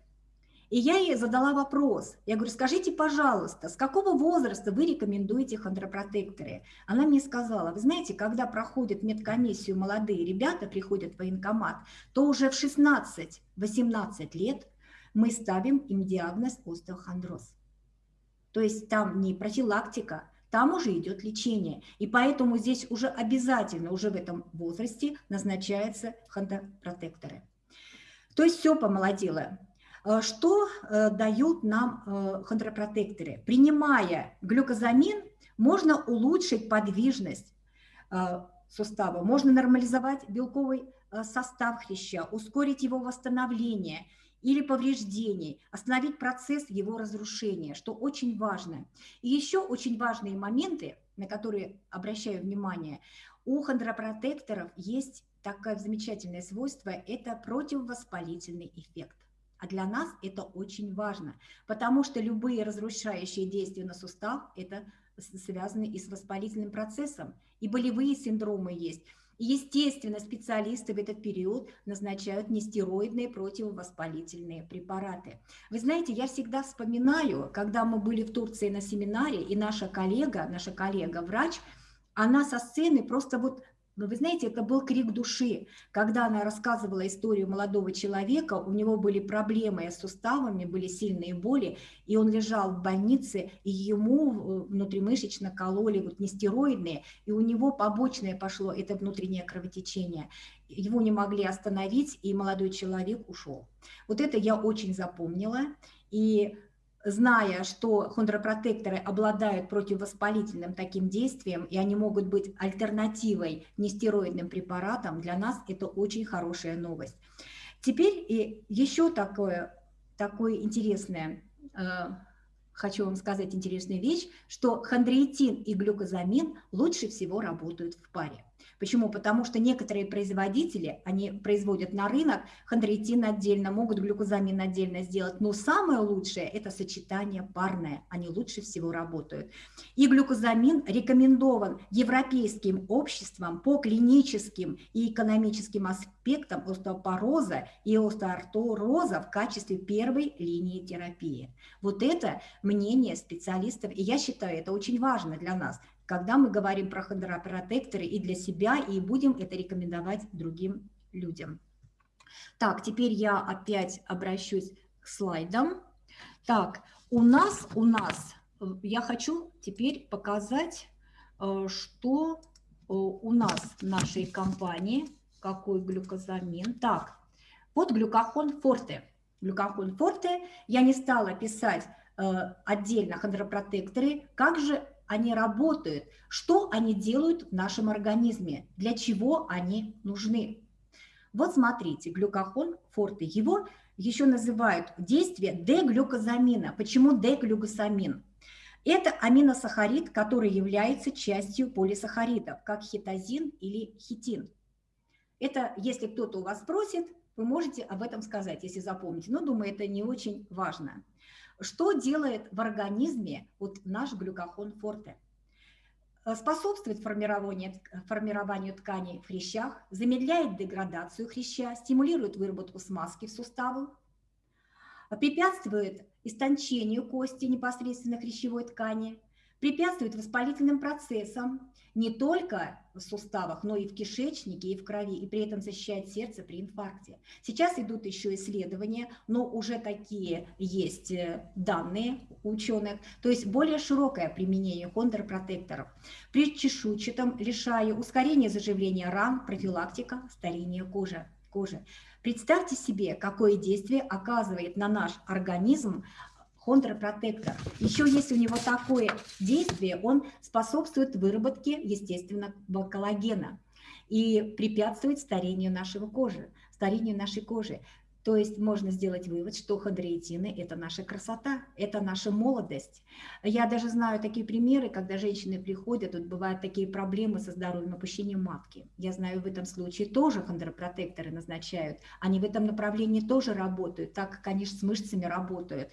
И я ей задала вопрос. Я говорю, скажите, пожалуйста, с какого возраста вы рекомендуете хондропротекторы? Она мне сказала, вы знаете, когда проходят медкомиссию молодые ребята, приходят в военкомат, то уже в 16-18 лет мы ставим им диагноз остеохондроз. То есть там не профилактика, там уже идет лечение. И поэтому здесь уже обязательно, уже в этом возрасте назначаются хондропротекторы. То есть все помолодело. Э, что э, дают нам э, хондропротекторы? Принимая глюкозамин, можно улучшить подвижность сустава, можно нормализовать белковый состав хряща, ускорить его восстановление или повреждений, остановить процесс его разрушения, что очень важно. И еще очень важные моменты, на которые обращаю внимание, у хондропротекторов есть такое замечательное свойство – это противовоспалительный эффект. А для нас это очень важно, потому что любые разрушающие действия на сустав – это связаны и с воспалительным процессом, и болевые синдромы есть. Естественно, специалисты в этот период назначают нестероидные противовоспалительные препараты. Вы знаете, я всегда вспоминаю, когда мы были в Турции на семинаре, и наша коллега, наша коллега-врач, она со сцены просто вот но вы знаете, это был крик души, когда она рассказывала историю молодого человека, у него были проблемы с суставами, были сильные боли, и он лежал в больнице, и ему э, внутримышечно кололи вот нестероидные, и у него побочное пошло, это внутреннее кровотечение. Его не могли остановить, и молодой человек ушел. Вот это я очень запомнила, и зная, что хондропротекторы обладают противовоспалительным таким действием, и они могут быть альтернативой нестероидным препаратам, для нас это очень хорошая новость. Теперь и еще такое, такое интересное, э, хочу вам сказать интересную вещь, что хондроитин и глюкозамин лучше всего работают в паре. Почему? Потому что некоторые производители, они производят на рынок хондроитин отдельно, могут глюкозамин отдельно сделать, но самое лучшее – это сочетание парное, они лучше всего работают. И глюкозамин рекомендован Европейским обществом по клиническим и экономическим аспектам остеопороза и остеоартроза в качестве первой линии терапии. Вот это мнение специалистов, и я считаю, это очень важно для нас – когда мы говорим про хондропротекторы и для себя, и будем это рекомендовать другим людям. Так, теперь я опять обращусь к слайдам. Так, у нас, у нас, э, я хочу теперь показать, э, что э, у нас в нашей компании, какой глюкозамин. Так, вот глюкохон форте. Глюкохон форте я не стала писать отдельно хондропротекторы, как же они работают, что они делают в нашем организме, для чего они нужны. Вот смотрите, глюкохон форте, его еще называют действие деглюкозамина. Почему деглюкозамин? Это аминосахарид, который является частью полисахаридов, как хитозин или хитин. Это, если кто-то у вас спросит, вы можете об этом сказать, если запомните. Но, думаю, это не очень важно. Что делает в организме вот наш глюкохон форте? Э, способствует формированию, формированию тканей в хрящах, замедляет деградацию хряща, стимулирует выработку смазки в суставах, препятствует истончению кости непосредственно хрящевой ткани, препятствует воспалительным процессам не только в суставах, но и в кишечнике, и в крови, и при этом защищает сердце при инфаркте. Сейчас идут еще исследования, но уже такие есть э, данные ученых, то есть более широкое применение хондропротекторов. При чешуйчатом лишае ускорение заживления ран, профилактика старения кожи. кожи. Представьте себе, какое действие оказывает на наш организм хондропротектор. Еще если у него такое действие, он способствует выработке естественного коллагена и препятствует старению нашего кожи, старению нашей кожи. То есть можно сделать вывод, что хондроитины – это наша красота, это наша молодость. Я даже знаю такие примеры, когда женщины приходят, тут бывают такие проблемы со здоровьем, опущением матки. Я знаю, в этом случае тоже хондропротекторы назначают. Они в этом направлении тоже работают, так как они с мышцами работают.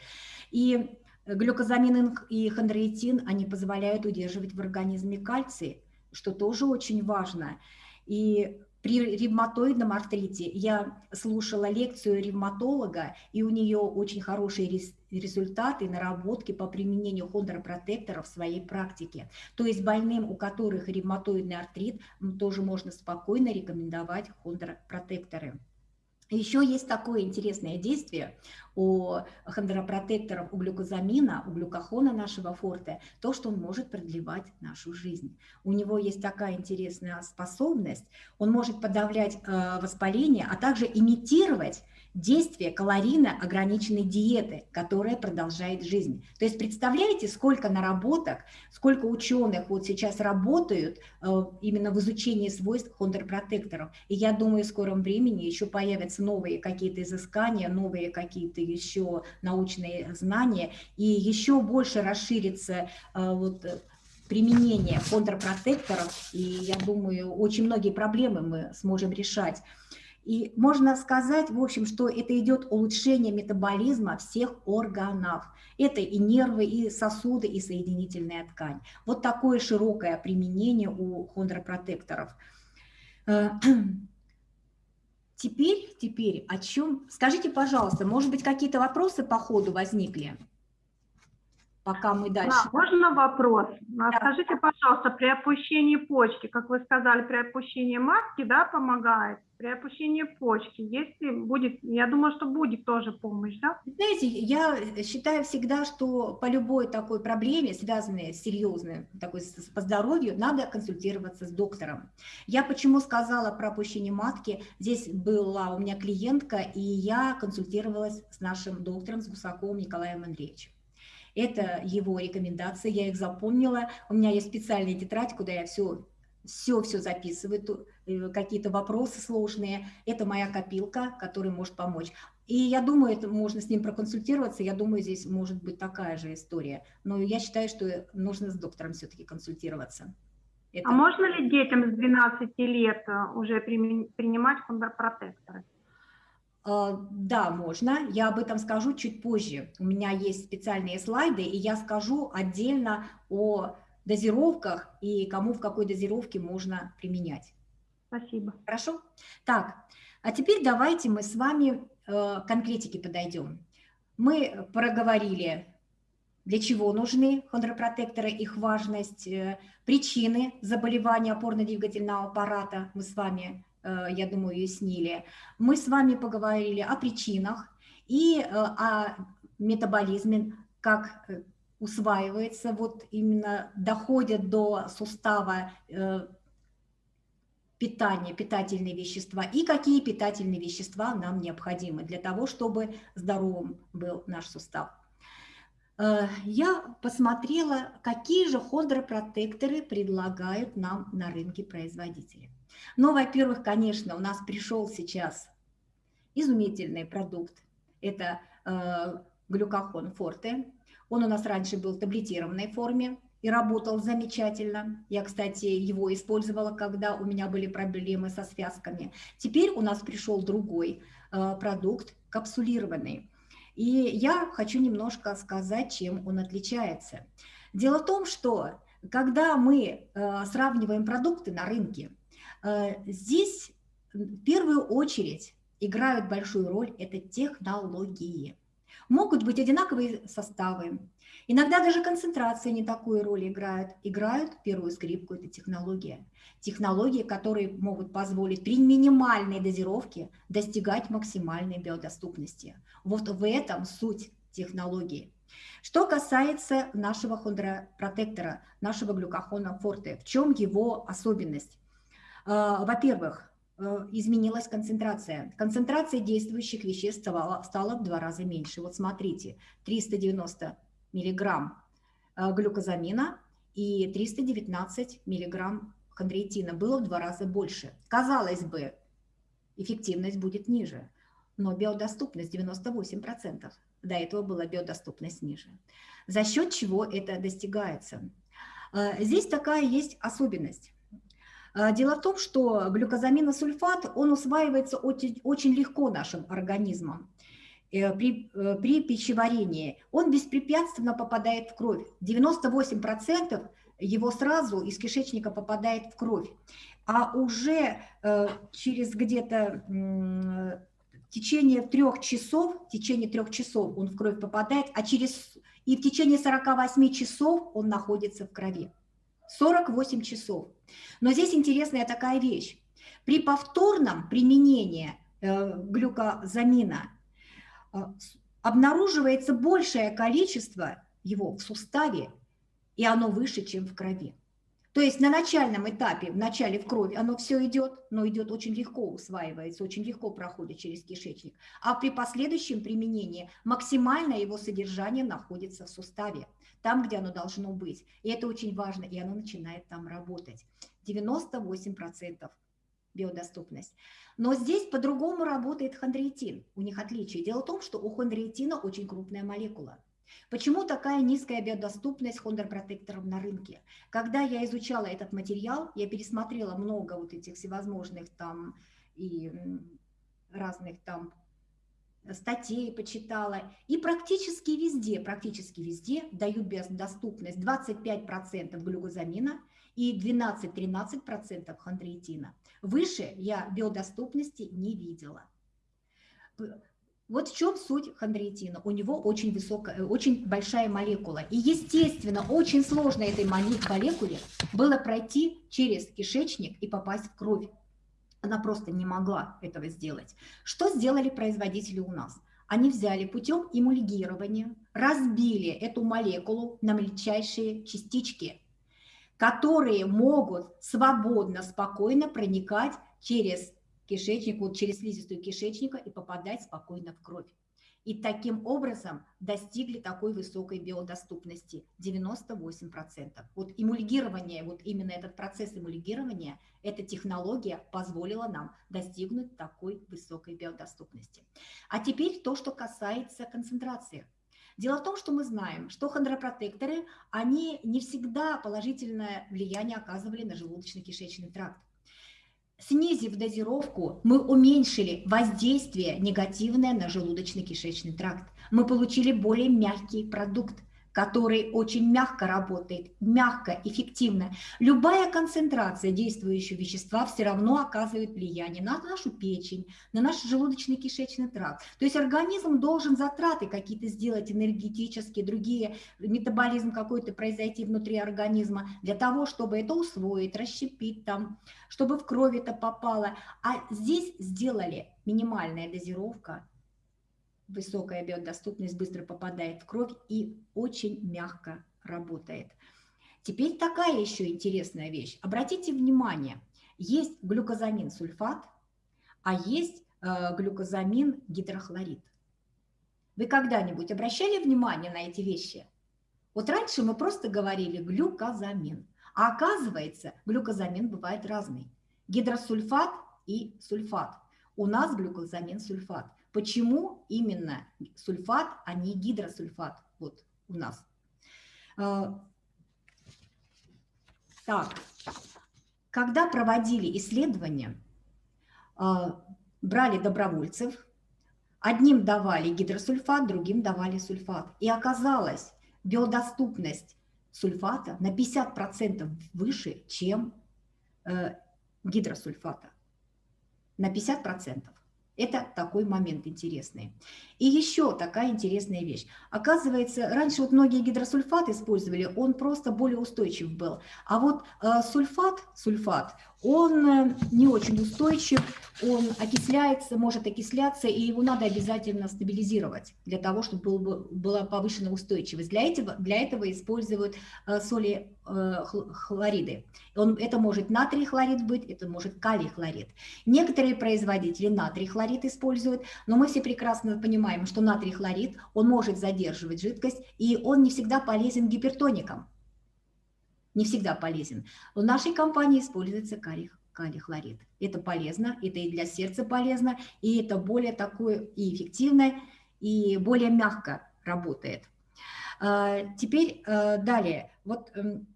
И глюкозамин и хондроитин, они позволяют удерживать в организме кальций, что тоже очень важно. И при ревматоидном артрите я слушала лекцию ревматолога, и у нее очень хорошие результаты, наработки по применению хондропротекторов в своей практике. То есть больным, у которых ревматоидный артрит, тоже можно спокойно рекомендовать хондропротекторы. Еще есть такое интересное действие у хондропротекторов, у глюкозамина, у глюкохона нашего форте, то, что он может продлевать нашу жизнь. У него есть такая интересная способность, он может подавлять э, воспаление, а также имитировать действие калорийно ограниченной диеты, которая продолжает жизнь. То есть представляете, сколько наработок, сколько ученых вот сейчас работают э, именно в изучении свойств хондропротекторов. И я думаю, в скором времени еще появятся новые какие-то изыскания, новые какие-то еще научные знания, и еще больше расширится э, вот, применение контрпротекторов, и я думаю, очень многие проблемы мы сможем решать. И можно сказать, в общем, что это идет улучшение метаболизма всех органов. Это и нервы, и сосуды, и соединительная ткань. Вот такое широкое применение у хондропротекторов. Э, теперь, теперь о чем? Скажите, пожалуйста, может быть, какие-то вопросы по ходу возникли? пока мы дальше. Да, можно вопрос? Да. Скажите, пожалуйста, при опущении почки, как вы сказали, при опущении матки, да, помогает? При опущении почки, если будет, я думаю, что будет тоже помощь, да? Знаете, я считаю всегда, что по любой такой проблеме, связанной с серьезной, такой по здоровью, надо консультироваться с доктором. Я почему сказала про опущение матки, здесь была у меня клиентка, и я консультировалась с нашим доктором, с Гусаковым Николаем Андреевичем. Это его рекомендации, я их запомнила. У меня есть специальная тетрадь, куда я все все-все записываю, э, какие-то вопросы сложные. Это моя копилка, которая может помочь. И я думаю, это можно с ним проконсультироваться. Я думаю, здесь может быть такая же история. Но я считаю, что нужно с доктором все-таки консультироваться. Это... А можно ли детям с 12 лет э, уже принимать хондропротекторы? А, да, можно. Я об этом скажу чуть позже. У меня есть специальные слайды, и я скажу отдельно о дозировках и кому в какой дозировке можно применять. Спасибо. Хорошо? Так, а теперь давайте мы с вами э, конкретики подойдем. Мы проговорили, для чего нужны хондропротекторы, их важность, э, причины заболевания опорно-двигательного аппарата мы с вами Э, я думаю, уяснили. Мы с вами поговорили о причинах и о метаболизме, как усваивается, вот именно доходят до сустава питания, питательные вещества и какие питательные вещества нам необходимы для того, чтобы здоровым был наш сустав. Я посмотрела, какие же хондропротекторы предлагают нам на рынке производители. Ну, во-первых, конечно, у нас пришел сейчас изумительный продукт. Это э, глюкохон форте. Он у нас раньше был в таблетированной форме и работал замечательно. Я, кстати, его использовала, когда у меня были проблемы со связками. Теперь у нас пришел другой э, продукт, капсулированный. И я хочу немножко сказать, чем он отличается. Дело в том, что когда мы э, сравниваем продукты на рынке, Э, здесь в первую очередь играют большую роль это технологии. Могут быть одинаковые составы, иногда даже концентрация не такую роль играет. Играют первую скрипку, это технология. Технологии, которые могут позволить при минимальной дозировке достигать максимальной биодоступности. Вот в этом суть технологии. Что касается нашего хондропротектора, нашего глюкохона форте, в чем его особенность? А, во-первых, изменилась концентрация. Концентрация действующих веществ стала, стала в два раза меньше. Вот смотрите, 390 миллиграмм э, глюкозамина и 319 миллиграмм хондроитина было в два раза больше. Казалось бы, эффективность будет ниже, но биодоступность 98%. До этого была биодоступность ниже. За счет чего это достигается? Э, здесь такая есть особенность. А, дело в том, что глюкозаминосульфат, он усваивается очень, легко нашим организмом э, при, э, при пищеварении. Он беспрепятственно попадает в кровь. 98% его сразу из кишечника попадает в кровь. А уже э, через где-то течение трех часов, в течение трех часов он в кровь попадает, а через и в течение 48 часов он находится в крови. 48 часов. Но здесь интересная такая вещь. При повторном применении э, глюкозамина обнаруживается большее количество его в суставе, и оно выше, чем в крови. То есть на начальном этапе, в начале в крови оно все идет, но идет очень легко, усваивается, очень легко проходит через кишечник. А при последующем применении максимальное его содержание находится в суставе, там, где оно должно быть. И это очень важно, и оно начинает там работать. 98% биодоступность. Но здесь по-другому работает хондроитин. У них отличие. Дело в том, что у хондроитина очень крупная молекула. Почему такая низкая биодоступность хондропротекторов на рынке? Когда я изучала этот материал, я пересмотрела много вот этих всевозможных там и разных там статей почитала, и практически везде, практически везде дают биодоступность 25% глюкозамина и 12-13% хондроитина. Выше я биодоступности не видела. Вот в чем суть хондроитина. У него очень высокая, очень большая молекула. И, естественно, очень сложно этой молекуле было пройти через кишечник и попасть в кровь. Она просто не могла этого сделать. Что сделали производители у нас? Они взяли путем эмульгирования, разбили эту молекулу на мельчайшие частички, которые могут свободно, спокойно проникать через кишечник, вот через слизистую кишечника и попадать спокойно в кровь. И таким образом достигли такой высокой биодоступности 98%. Вот эмульгирование, вот именно этот процесс эмульгирования, эта технология позволила нам достигнуть такой высокой биодоступности. А теперь то, что касается концентрации. Дело в том, что мы знаем, что хондропротекторы, они не всегда положительное влияние оказывали на желудочно-кишечный тракт. Снизив дозировку, мы уменьшили воздействие негативное на желудочно-кишечный тракт. Мы получили более мягкий продукт – который очень мягко работает, мягко, эффективно. Любая концентрация действующего вещества все равно оказывает влияние на нашу печень, на наш желудочно-кишечный тракт. То есть организм должен затраты какие-то сделать энергетические, другие, метаболизм какой-то произойти внутри организма для того, чтобы это усвоить, расщепить там, чтобы в кровь это попало. А здесь сделали минимальная дозировка, высокая биодоступность быстро попадает в кровь и очень мягко работает. Теперь такая еще интересная вещь. Обратите внимание, есть глюкозамин сульфат, а есть э, глюкозамин гидрохлорид. Вы когда-нибудь обращали внимание на эти вещи? Вот раньше мы просто говорили глюкозамин, а оказывается глюкозамин бывает разный. Гидросульфат и сульфат. У нас глюкозамин сульфат. Почему именно сульфат, а не гидросульфат вот у нас? А, так, когда проводили исследования, а, брали добровольцев, одним давали гидросульфат, другим давали сульфат. И оказалось, биодоступность сульфата на 50% выше, чем э, гидросульфата. На 50%. Это такой момент интересный. И еще такая интересная вещь. Оказывается, раньше вот многие гидросульфаты использовали, он просто более устойчив был. А вот э, сульфат, сульфат, он э, не очень устойчив, он окисляется, может окисляться, и его надо обязательно стабилизировать для того, чтобы был, была повышена устойчивость. Для этого, для этого используют э, соли э, хлориды. Он, это может натрий хлорид быть, это может калий хлорид. Некоторые производители натрий хлорид используют, но мы все прекрасно понимаем, что натрий хлорид, он может задерживать жидкость, и он не всегда полезен гипертоникам не всегда полезен. В нашей компании используется калий, калий хлорид. Это полезно, это и для сердца полезно, и это более такое и эффективное, и более мягко работает. А, теперь э, далее. Вот эм,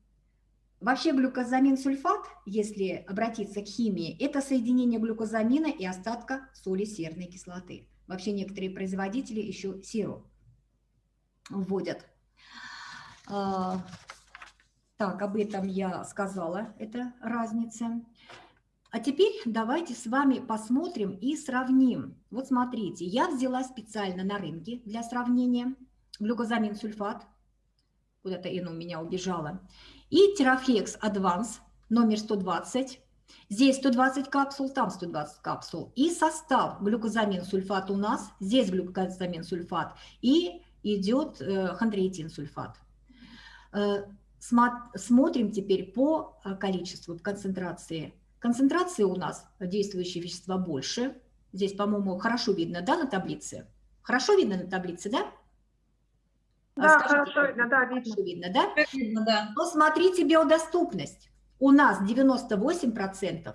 Вообще глюкозамин сульфат, если обратиться к химии, это соединение глюкозамина и остатка соли серной кислоты. Вообще некоторые производители еще серу вводят. А, так, об этом я сказала, это разница. А теперь давайте с вами посмотрим и сравним. Вот смотрите, я взяла специально на рынке для сравнения глюкозамин сульфат, куда-то оно у меня убежало, и Терафлекс Advance номер 120, Здесь 120 капсул, там 120 капсул. И состав глюкозамин сульфат у нас, здесь глюкозамин сульфат, и идет э, хондроитин сульфат. Э, смотрим теперь по э, количеству, концентрации. Концентрации у нас действующие вещества больше. Здесь, по-моему, хорошо видно, да, на таблице? Хорошо видно на таблице, да? Да, Скажите, хорошо видно, да, видно. Видно, да? Видно, да. Но смотрите биодоступность у нас 98%,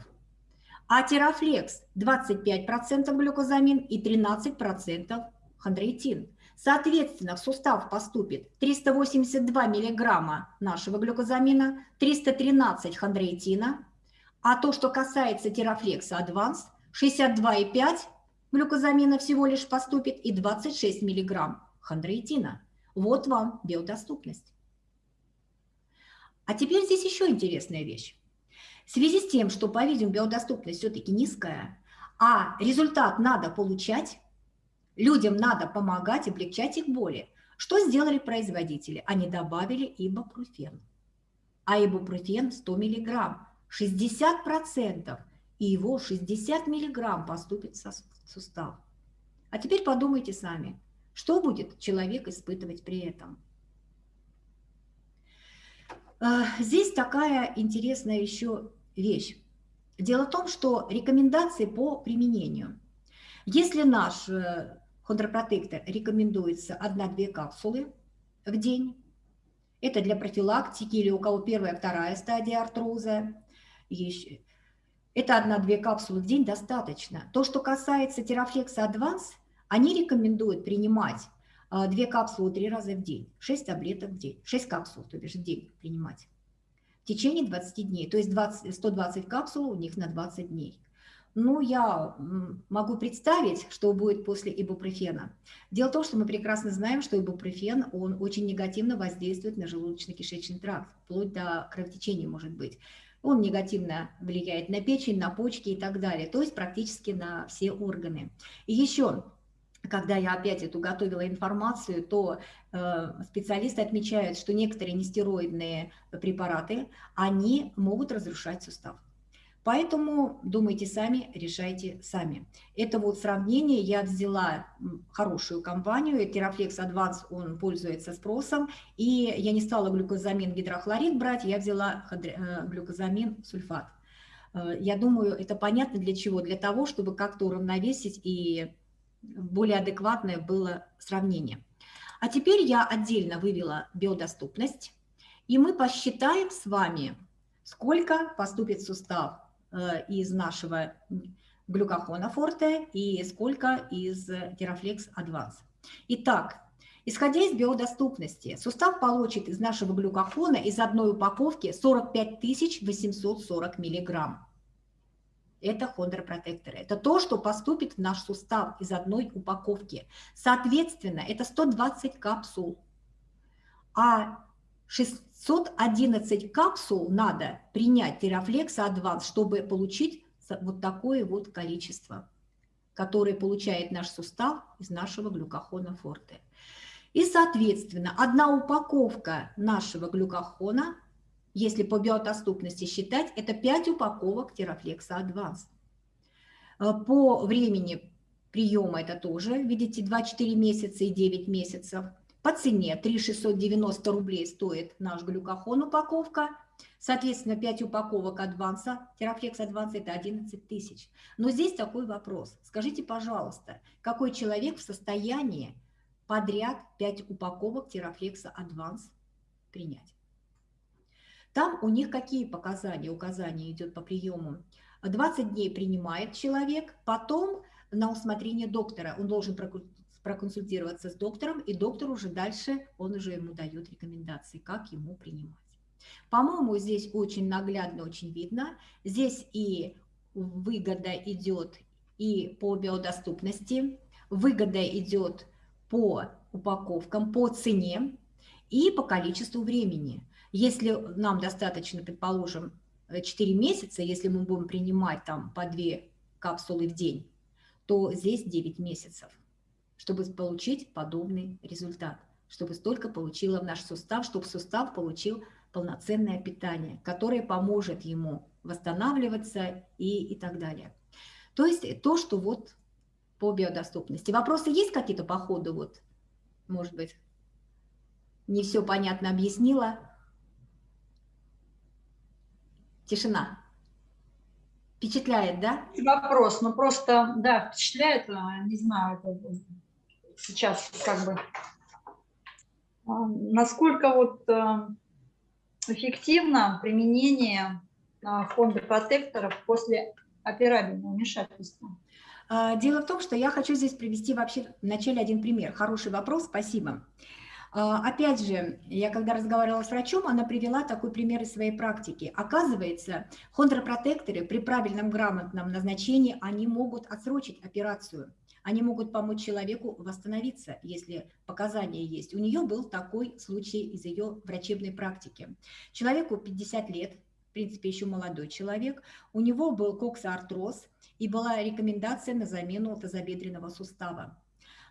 а терафлекс 25% глюкозамин и 13% хондроитин. Соответственно, в сустав поступит 382 миллиграмма нашего глюкозамина, 313 хондроитина, а то, что касается терафлекса Адванс, 62,5 глюкозамина всего лишь поступит и 26 миллиграмм хондроитина. Вот вам биодоступность. А теперь здесь еще интересная вещь. В связи с тем, что, по-видимому, биодоступность все-таки низкая, а результат надо получать, людям надо помогать, облегчать их боли, что сделали производители? Они добавили ибупрофен. А ибупрофен 100 миллиграмм, 60%, и его 60 миллиграмм поступит в сустав. А теперь подумайте сами, что будет человек испытывать при этом? А, здесь такая интересная еще вещь. Дело в том, что рекомендации по применению. Если наш э, хондропротектор рекомендуется 1-2 капсулы в день, это для профилактики или у кого первая, вторая стадия артроза, это 1-2 капсулы в день достаточно. То, что касается терафлекса Advance, они рекомендуют принимать а, две капсулы три раза в день, 6 таблеток в день, 6 капсул, то бишь в день принимать в течение 20 дней, то есть 20, 120 капсул у них на 20 дней. Ну, я могу представить, что будет после ибупрофена. Дело в том, что мы прекрасно знаем, что ибупрофен, он очень негативно воздействует на желудочно-кишечный тракт, вплоть до кровотечения может быть. Он негативно влияет на печень, на почки и так далее, то есть практически на все органы. И еще когда я опять эту готовила информацию, то э, специалисты отмечают, что некоторые нестероидные препараты, они могут разрушать сустав. Поэтому думайте сами, решайте сами. Это вот сравнение, я взяла хорошую компанию, Терафлекс Advance, он пользуется спросом, и я не стала глюкозамин гидрохлорид брать, я взяла э, глюкозамин сульфат. Э, я думаю, это понятно для чего? Для того, чтобы как-то уравновесить и более адекватное было сравнение. А теперь я отдельно вывела биодоступность, и мы посчитаем с вами, сколько поступит в сустав э, из нашего глюкохона форте и сколько из терафлекс адванс. Итак, исходя из биодоступности, сустав получит из нашего глюкохона из одной упаковки 45 840 миллиграмм это хондропротекторы. Это то, что поступит в наш сустав из одной упаковки. Соответственно, это 120 капсул. А 611 капсул надо принять Терафлекса Адванс, чтобы получить вот такое вот количество, которое получает наш сустав из нашего глюкохона форте. И, соответственно, одна упаковка нашего глюкохона если по биодоступности считать, это 5 упаковок терафлекса Advance. Э, по времени приема это тоже, видите, 2-4 месяца и 9 месяцев. По цене 3 690 рублей стоит наш глюкохон упаковка. Соответственно, 5 упаковок адванса, терафлекс адванса это 11 тысяч. Но здесь такой вопрос. Скажите, пожалуйста, какой человек в состоянии подряд 5 упаковок терафлекса адванс принять? Там у них какие показания, указания идет по приему? 20 дней принимает человек, потом на усмотрение доктора. Он должен проконсультироваться с доктором, и доктор уже дальше, он уже ему дает рекомендации, как ему принимать. По-моему, здесь очень наглядно, очень видно. Здесь и выгода идет и по биодоступности, выгода идет по упаковкам, по цене и по количеству времени. Если нам достаточно, предположим, 4 месяца, если мы будем принимать там по 2 капсулы в день, то здесь 9 месяцев, чтобы получить подобный результат, чтобы столько получило в наш сустав, чтобы сустав получил полноценное питание, которое поможет ему восстанавливаться и, и так далее. То есть то, что вот по биодоступности. Вопросы есть какие-то по ходу? Вот, может быть, не все понятно объяснила. Тишина. Впечатляет, да? Вопрос, ну просто, да, впечатляет, а, не знаю, это сейчас как бы, а, насколько вот а, эффективно применение фонда протекторов после операбельного вмешательства? Дело в том, что я хочу здесь привести вообще вначале один пример. Хороший вопрос, спасибо. А, опять же, я когда разговаривала с врачом, она привела такой пример из своей практики. Оказывается, хондропротекторы при правильном грамотном назначении, они могут отсрочить операцию. Они могут помочь человеку восстановиться, если показания есть. У нее был такой случай из ее врачебной практики. Человеку 50 лет, в принципе, еще молодой человек, у него был коксоартроз и была рекомендация на замену тазобедренного сустава.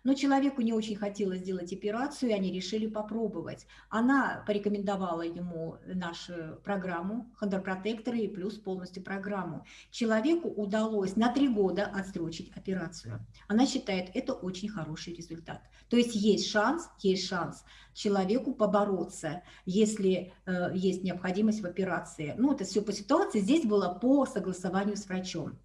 Но человеку не очень хотелось сделать операцию, и они решили попробовать. Она порекомендовала ему нашу программу хондропротекторы и плюс полностью программу. Человеку удалось на три года отсрочить операцию. Она считает это очень хороший результат. То есть есть шанс, есть шанс человеку побороться, если э, есть необходимость в операции. Ну, это все по ситуации. Здесь было по согласованию с врачом.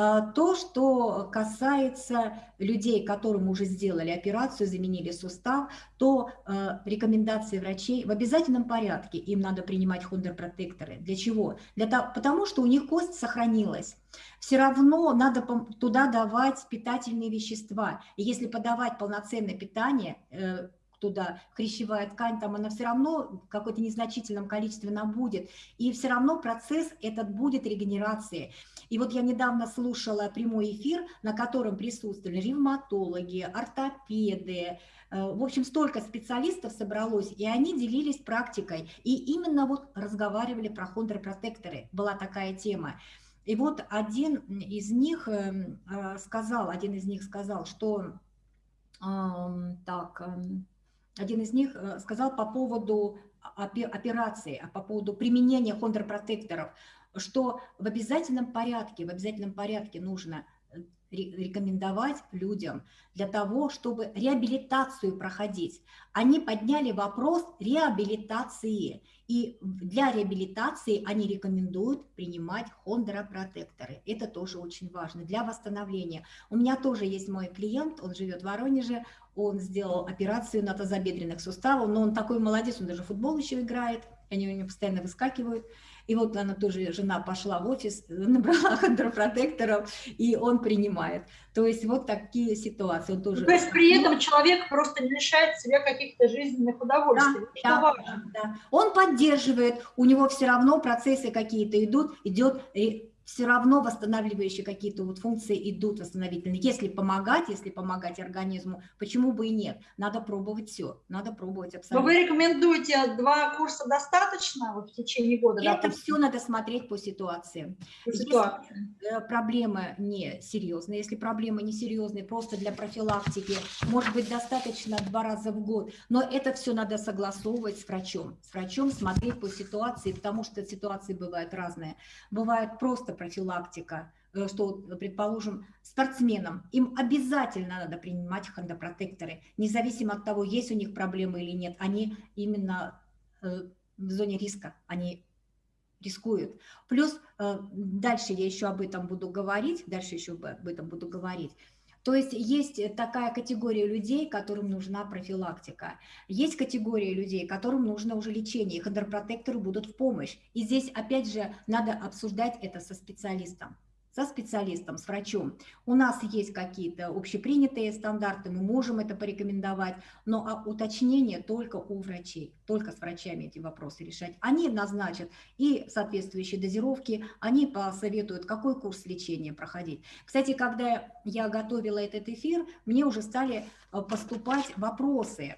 А, то, что касается людей, которым уже сделали операцию, заменили сустав, то а, рекомендации врачей в обязательном порядке им надо принимать хондерпротекторы. Для чего? Для того, потому что у них кость сохранилась. Все равно надо туда давать питательные вещества. И если подавать полноценное питание, э, туда хрящевая ткань, там она все равно в какое-то незначительном количестве она будет. И все равно процесс этот будет регенерации. И вот я недавно слушала прямой эфир, на котором присутствовали ревматологи, ортопеды, э, в общем, столько специалистов собралось, и они делились практикой. И именно вот разговаривали про хондропротекторы. Была такая тема. И вот один из них эм, э, сказал, один из них сказал, что так, эм, один из них э, сказал по поводу операции, а по поводу применения хондропротекторов, что в обязательном порядке, в обязательном порядке нужно рекомендовать людям для того, чтобы реабилитацию проходить. Они подняли вопрос реабилитации. И для реабилитации они рекомендуют принимать хондропротекторы. Это тоже очень важно для восстановления. У меня тоже есть мой клиент, он живет в Воронеже, он сделал операцию на тазобедренных суставах, но он такой молодец, он даже футбол еще играет, они у него постоянно выскакивают. И вот она тоже, жена пошла в офис, <laughs> набрала хондропротекторов, и он принимает. То есть вот такие ситуации. Он тоже... То есть при этом человек просто не лишает себя каких-то жизненных удовольствий. Да, да, да. Он поддерживает, у него все равно процессы какие-то идут, идет все равно восстанавливающие какие-то вот функции идут восстановительные. Если помогать, если помогать организму, почему бы и нет? Надо пробовать все, надо пробовать абсолютно. Но вы рекомендуете два курса достаточно вот в течение года? Это допустим? все надо смотреть по ситуации. По ситуации. Если э, проблемы не серьезные, если проблемы не серьезные, просто для профилактики, может быть, достаточно два раза в год, но это все надо согласовывать с врачом. С врачом смотреть по ситуации, потому что ситуации бывают разные. Бывают просто профилактика, э, что, предположим, спортсменам, им обязательно надо принимать хондропротекторы, независимо от того, есть у них проблемы или нет, они именно э, в зоне риска, они рискуют. Плюс э, дальше я еще об этом буду говорить, дальше еще об этом буду говорить. То есть есть такая категория людей, которым нужна профилактика. Есть категория людей, которым нужно уже лечение, и хондропротекторы будут в помощь. И здесь, опять же, надо обсуждать это со специалистом со специалистом, с врачом. У нас есть какие-то общепринятые стандарты, мы можем это порекомендовать, но а уточнение только у врачей, только с врачами эти вопросы решать. Они назначат и соответствующие дозировки, они посоветуют, какой курс лечения проходить. Кстати, когда я готовила этот эфир, мне уже стали э, поступать вопросы,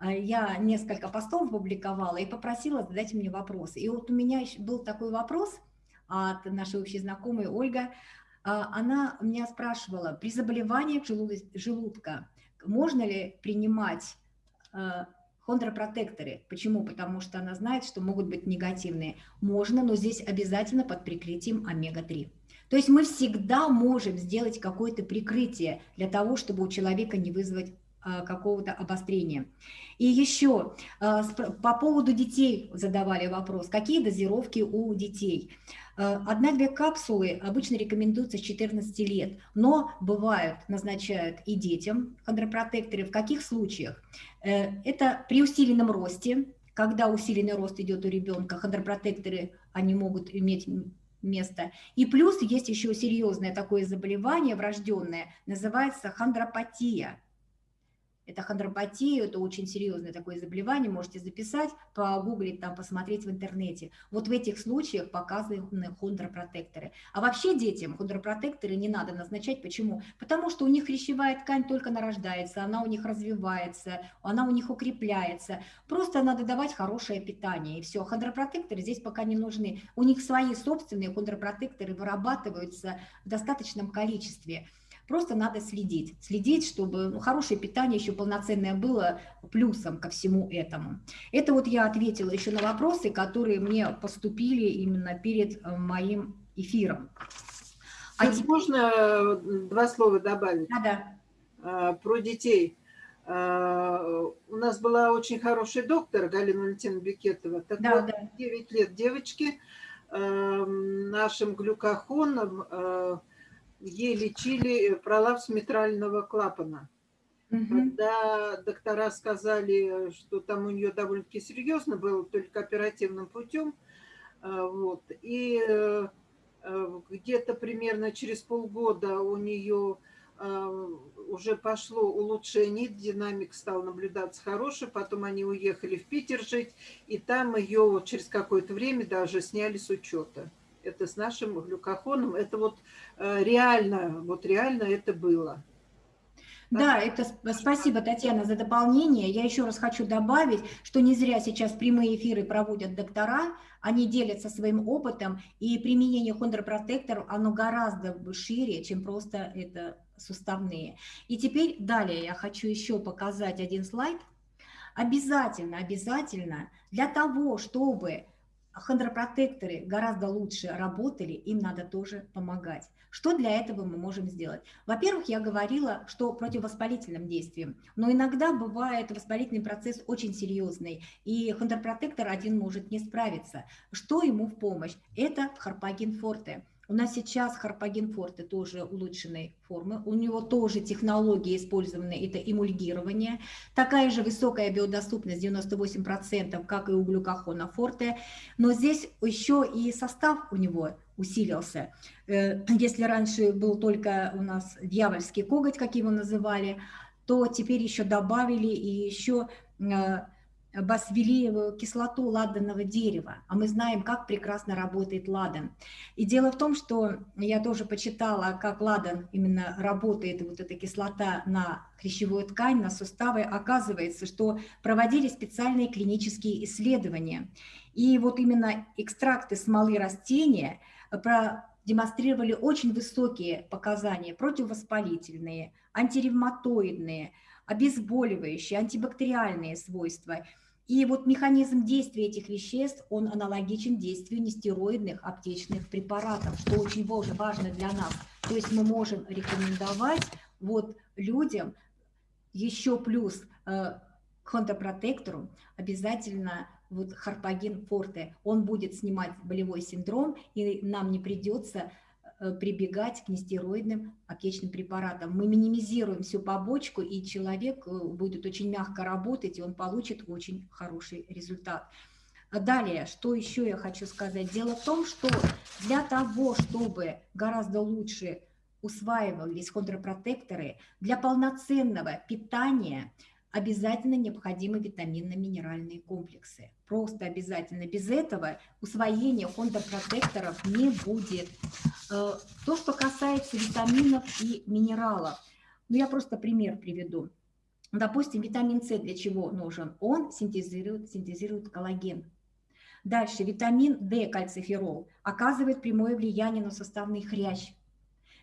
э, я несколько постов публиковала и попросила задать мне вопросы. И вот у меня был такой вопрос – от нашей общей знакомой Ольга, а, она меня спрашивала, при заболевании желудка можно ли принимать а, Хондропротекторы. Почему? Потому что она знает, что могут быть негативные. Можно, но здесь обязательно под прикрытием омега-3. То есть мы всегда можем сделать какое-то прикрытие для того, чтобы у человека не вызвать а, какого-то обострения. И еще а, по поводу детей задавали вопрос, какие дозировки у детей. А, одна-две капсулы обычно рекомендуются с 14 лет, но бывают, назначают и детям хондропротекторы. В каких случаях? Э, это при усиленном росте, когда усиленный рост идет у ребенка, хондропротекторы, они могут иметь место. И плюс есть еще серьезное такое заболевание врожденное, называется хондропатия. Это хондропатия, это очень серьезное такое заболевание, можете записать, погуглить, там, посмотреть в интернете. Вот в этих случаях показаны хондропротекторы. А вообще детям хондропротекторы не надо назначать. Почему? Потому что у них хрящевая ткань только нарождается, она у них развивается, она у них укрепляется. Просто надо давать хорошее питание, и все. Хондропротекторы здесь пока не нужны. У них свои собственные хондропротекторы вырабатываются в достаточном количестве. Просто надо следить, следить, чтобы ну, хорошее питание еще полноценное было плюсом ко всему этому. Это вот я ответила еще на вопросы, которые мне поступили именно перед э, моим эфиром. А теперь... Можно э, два слова добавить? Да, да. А, про детей. У нас была очень хороший доктор Галина Валентина Бекетова. Так да, вот, да. 9 лет девочки нашим глюкохоном э, ей лечили пролапс митрального клапана. Угу. Когда доктора сказали, что там у нее довольно-таки серьезно было, только оперативным путем, э, вот, и э, э, где-то примерно через полгода у нее уже пошло улучшение, динамик стал наблюдаться хороший, потом они уехали в Питер жить, и там ее через какое-то время даже сняли с учета это с нашим глюкохоном, это вот э, реально, вот реально это было. Да, это спасибо, Татьяна, за дополнение. Я еще раз хочу добавить, что не зря сейчас прямые эфиры проводят доктора, они делятся своим опытом, и применение хондропротекторов, оно гораздо шире, чем просто это суставные. И теперь далее я хочу еще показать один слайд. Обязательно, обязательно для того, чтобы хондропротекторы гораздо лучше работали, им надо тоже помогать. Что для этого мы можем сделать? Во-первых, я говорила, что противовоспалительным действием, но иногда бывает воспалительный процесс очень серьезный, и хондропротектор один может не справиться. Что ему в помощь? Это харпагин форте. У нас сейчас Харпаген Форте тоже улучшенной формы. У него тоже технологии использованы, это эмульгирование. Такая же высокая биодоступность, 98%, как и у глюкохона Форте. Но здесь еще и состав у него усилился. Э, если раньше был только у нас дьявольский коготь, как его называли, то теперь еще добавили и еще э, басвелиевую кислоту ладанного дерева, а мы знаем, как прекрасно работает ладан. И дело в том, что я тоже почитала, как ладан именно работает, вот эта кислота на хрящевую ткань, на суставы. Оказывается, что проводили специальные клинические исследования. И вот именно экстракты смолы растения продемонстрировали очень высокие показания, противовоспалительные, антиревматоидные, обезболивающие, антибактериальные свойства – и вот механизм действия этих веществ, он аналогичен действию нестероидных аптечных препаратов, что очень важно для нас. То есть мы можем рекомендовать вот людям еще плюс э, к хондропротектору обязательно вот харпагин форте. Он будет снимать болевой синдром, и нам не придется прибегать к нестероидным аптечным препаратам. Мы минимизируем всю побочку, и человек э, будет очень мягко работать, и он получит очень хороший результат. А далее, что еще я хочу сказать? Дело в том, что для того, чтобы гораздо лучше усваивались хондропротекторы, для полноценного питания – обязательно необходимы витаминно-минеральные комплексы. Просто обязательно. Без этого усвоения хондропротекторов не будет. Э, то, что касается витаминов и минералов, ну я просто пример приведу. Допустим, витамин С для чего нужен? Он синтезирует, синтезирует коллаген. Дальше, витамин D, кальциферол, оказывает прямое влияние на составный хрящ.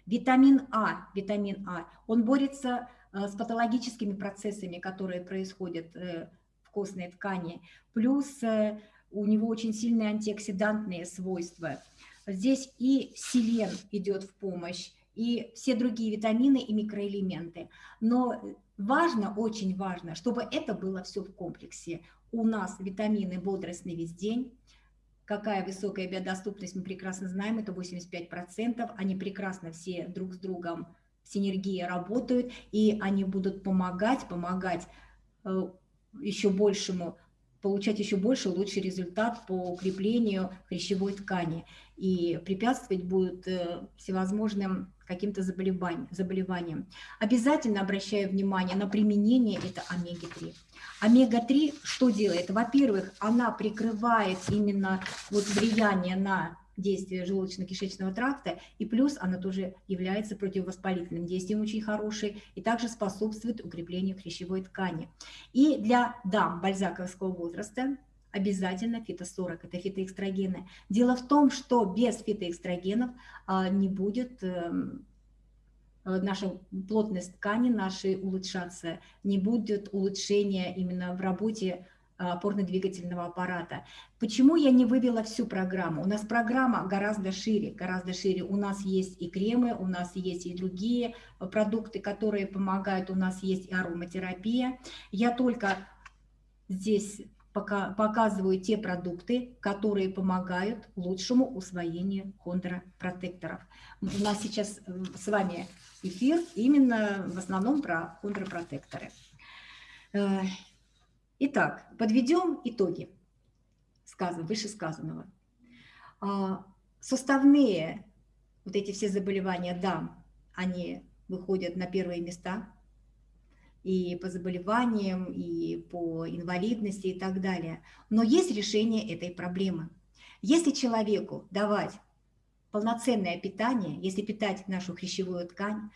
Витамин А, витамин А, он борется с патологическими процессами, которые происходят э, в костной ткани, плюс э, у него очень сильные антиоксидантные свойства. Здесь и селен идет в помощь, и все другие витамины и микроэлементы. Но важно, очень важно, чтобы это было все в комплексе. У нас витамины бодростный весь день, какая высокая биодоступность, мы прекрасно знаем, это 85%, они прекрасно все друг с другом синергии работают, и они будут помогать, помогать э, еще большему получать еще больше, лучший результат по укреплению хрящевой ткани. И препятствовать будет э, всевозможным каким-то заболеваниям, заболеваниям. Обязательно обращаю внимание на применение это омега-3. Омега-3 что делает? Во-первых, она прикрывает именно вот влияние на действие желудочно-кишечного тракта, и плюс она тоже является противовоспалительным действием очень хорошей, и также способствует укреплению хрящевой ткани. И для дам бальзаковского возраста обязательно фито-40, это фитоэкстрогены. Дело в том, что без фитоэкстрогенов а, не будет эм, наша плотность ткани нашей улучшаться, не будет улучшения именно в работе опорно-двигательного аппарата. Почему я не вывела всю программу? У нас программа гораздо шире, гораздо шире. У нас есть и кремы, у нас есть и другие э, продукты, которые помогают, у нас есть и ароматерапия. Я только здесь пока показываю те продукты, которые помогают лучшему усвоению хондропротекторов. У нас сейчас э, с вами эфир именно в основном про хондропротекторы. Итак, подведем итоги сказан, вышесказанного. А, суставные, вот эти все заболевания дам, они выходят на первые места и по заболеваниям, и по инвалидности и так далее. Но есть решение этой проблемы. Если человеку давать полноценное питание, если питать нашу хрящевую ткань,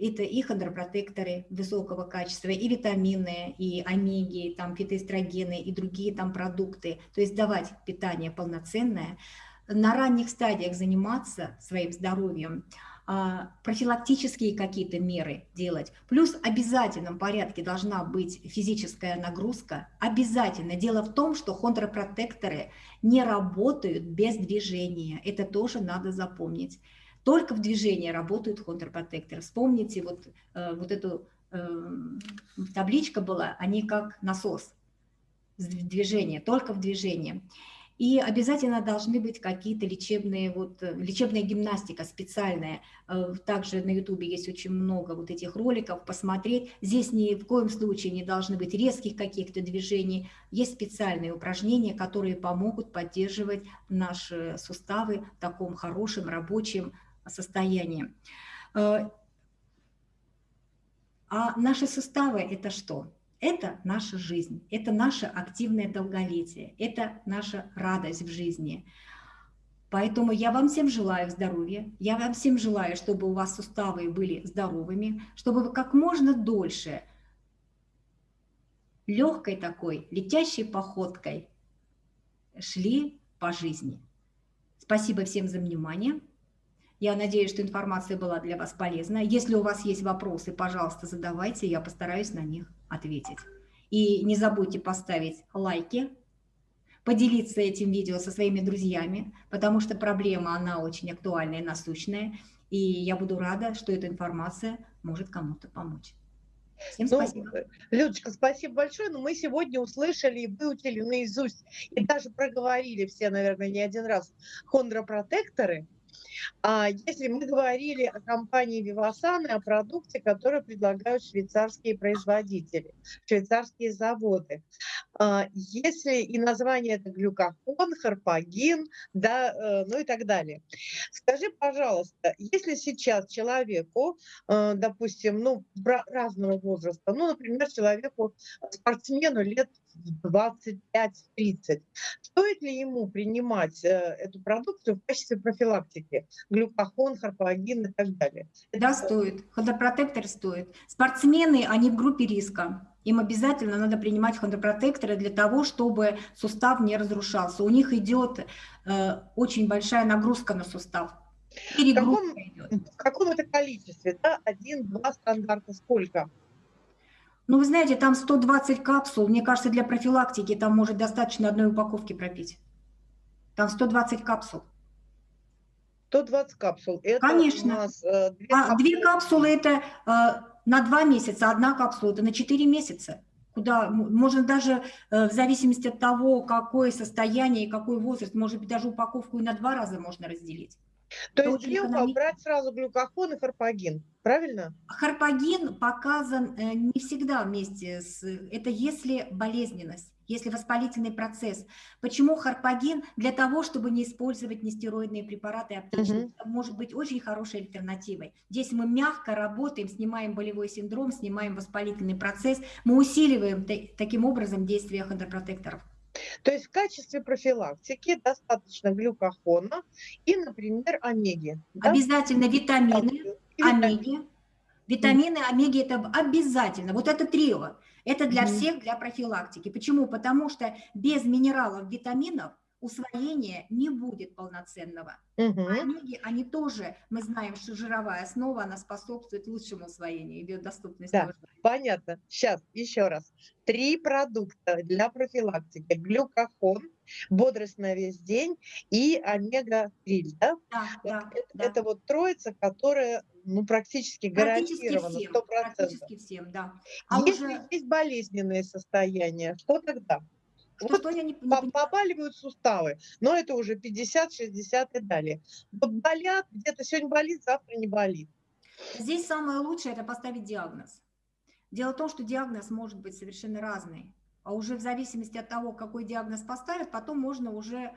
это и хондропротекторы высокого качества, и витамины, и омеги, там фитоэстрогены, и другие там продукты. То есть давать питание полноценное, на ранних стадиях заниматься своим здоровьем, а, профилактические какие-то меры делать. Плюс в обязательном порядке должна быть физическая нагрузка. Обязательно. Дело в том, что хондропротекторы не работают без движения. Это тоже надо запомнить. Только в движении работают контрпротекторы. Вспомните, вот, э, вот эту э, табличка была, они как насос движение, только в движении. И обязательно должны быть какие-то лечебные, вот, э, лечебная гимнастика специальная. Также на ютубе есть очень много вот этих роликов, посмотреть. Здесь ни в коем случае не должны быть резких каких-то движений. Есть специальные упражнения, которые помогут поддерживать наши суставы в таком хорошем рабочем состоянии. Э, а наши суставы – это что? Это наша жизнь, это наше активное долголетие, это наша радость в жизни. Поэтому я вам всем желаю здоровья, я вам всем желаю, чтобы у вас суставы были здоровыми, чтобы вы как можно дольше легкой такой, летящей походкой шли по жизни. Спасибо всем за внимание. Я надеюсь, что информация была для вас полезна. Если у вас есть вопросы, пожалуйста, задавайте, я постараюсь на них ответить. И не забудьте поставить лайки, поделиться этим видео со своими друзьями, потому что проблема, она очень актуальная и насущная, и я буду рада, что эта информация может кому-то помочь. Всем ну, спасибо. Ну, Людочка, спасибо большое. Но мы сегодня услышали и выучили наизусть, и даже проговорили все, наверное, не один раз хондропротекторы. А если мы говорили о компании Vivasan и о продукте, который предлагают швейцарские производители, швейцарские заводы, а, если и название это глюкофон, харпагин, да, э, ну и так далее. Скажи, пожалуйста, если сейчас человеку, э, допустим, ну, разного возраста, ну, например, человеку, спортсмену лет 25-30. Стоит ли ему принимать э, эту продукцию в качестве профилактики? Глюкохон, харпагин и так далее. Да, стоит. Хондропротектор стоит. Спортсмены, они в группе риска. Им обязательно надо принимать хондропротекторы для того, чтобы сустав не разрушался. У них идет э, очень большая нагрузка на сустав. В каком, в каком это количестве? Да? Один, два стандарта, сколько? Ну, вы знаете, там 120 капсул. Мне кажется, для профилактики там может достаточно одной упаковки пропить. Там 120 капсул. 120 капсул. Это Конечно. У нас, э, две, а, капсулы. две капсулы это э, на два месяца, одна капсула это на 4 месяца. Куда можно даже э, в зависимости от того, какое состояние и какой возраст, может быть, даже упаковку и на два раза можно разделить. То есть где брать сразу глюкохон и харпагин, правильно? Харпагин показан э, не всегда вместе с... Это если болезненность если воспалительный процесс. Почему харпагин? Для того, чтобы не использовать нестероидные препараты аптечные. Угу. Это может быть очень хорошей альтернативой. Здесь мы мягко работаем, снимаем болевой синдром, снимаем воспалительный процесс, мы усиливаем таким образом действие хондропротекторов. То есть в качестве профилактики достаточно глюкохона и, например, омеги. Да? Обязательно витамины, омеги. Витамины, омеги – это обязательно. Вот это трио. Это для всех, для профилактики. Почему? Потому что без минералов, витаминов усвоения не будет полноценного. Угу. А омеги, они тоже, мы знаем, что жировая основа, она способствует лучшему усвоению и биодоступности. Да, понятно. Сейчас, еще раз. Три продукта для профилактики. Глюкохон, бодрость на весь день и омега-3, да? Да, да, это, да. это вот троица, которая ну, практически, практически гарантирована, всем, 100%. Практически всем, да. А Если уже... есть болезненные состояния, что тогда? Что, вот что я не, не... Побаливают суставы, но это уже 50, 60 и далее. Болят, где-то сегодня болит, завтра не болит. Здесь самое лучшее – это поставить диагноз. Дело в том, что диагноз может быть совершенно разный. А уже в зависимости от того, какой диагноз поставят, потом можно уже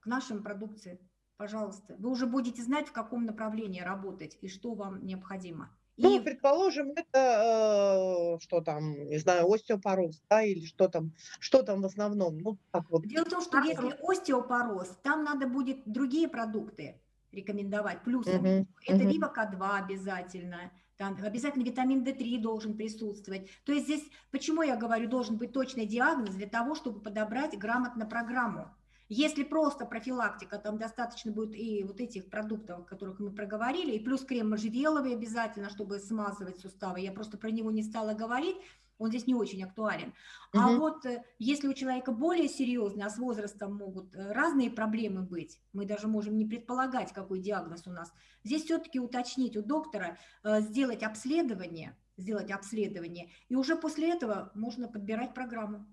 к нашим продукции пожалуйста. Вы уже будете знать, в каком направлении работать и что вам необходимо. Ну, и... предположим, это э, что там, не знаю, остеопороз, да, или что там, что там в основном. Ну, так вот. Дело в том, что если остеопороз, там надо будет другие продукты рекомендовать, плюсом. Uh-huh, это uh-huh. либо К2 обязательно, там обязательно витамин D3 должен присутствовать. То есть здесь, почему я говорю, должен быть точный диагноз для того, чтобы подобрать грамотно программу. Если просто профилактика, там достаточно будет и вот этих продуктов, о которых мы проговорили, и плюс крем можжевеловый обязательно, чтобы смазывать суставы. Я просто про него не стала говорить, он здесь не очень актуален. Угу. А вот э, если у человека более серьезные, а с возрастом могут э, разные проблемы быть, мы даже можем не предполагать, какой диагноз у нас, здесь все-таки уточнить у доктора, э, сделать обследование, сделать обследование, и уже после этого можно подбирать программу.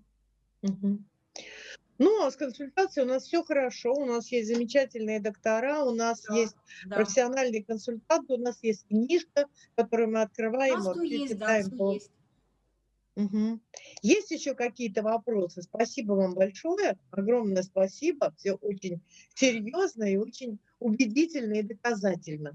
Угу. Ну, а с консультацией у нас все хорошо, у нас есть замечательные доктора, у нас да, есть да. профессиональные консультанты, у нас есть книжка, которую мы открываем. Вот, есть, да, по... есть. Угу. Есть еще какие-то вопросы? Спасибо вам большое, огромное спасибо, все очень серьезно и очень убедительно и доказательно.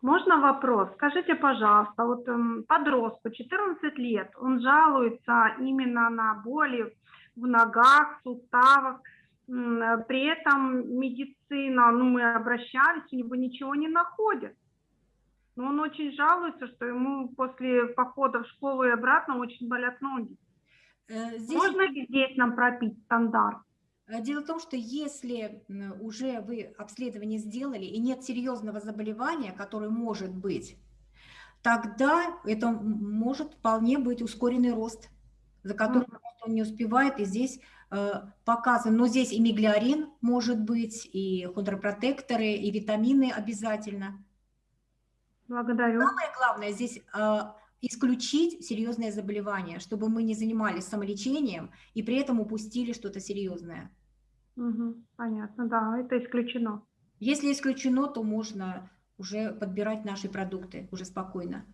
Можно вопрос? Скажите, пожалуйста, вот эм, подростку 14 лет, он жалуется именно на боли в ногах, суставах. При этом медицина, ну мы обращались, у него ничего не находят. Но он очень жалуется, что ему после похода в школу и обратно очень болят ноги. Э, здесь... Можно ли здесь нам пропить стандарт? Э, дело в том, что если уже вы обследование сделали и нет серьезного заболевания, которое может быть, тогда это может вполне быть ускоренный рост, за которым он не успевает, и здесь э, показан, но здесь и миглиарин может быть, и хондропротекторы, и витамины обязательно. Благодарю. Самое главное здесь э, исключить серьезное заболевание, чтобы мы не занимались самолечением и при этом упустили что-то серьезное. Угу, понятно, да, это исключено. Если исключено, то можно уже подбирать наши продукты уже спокойно.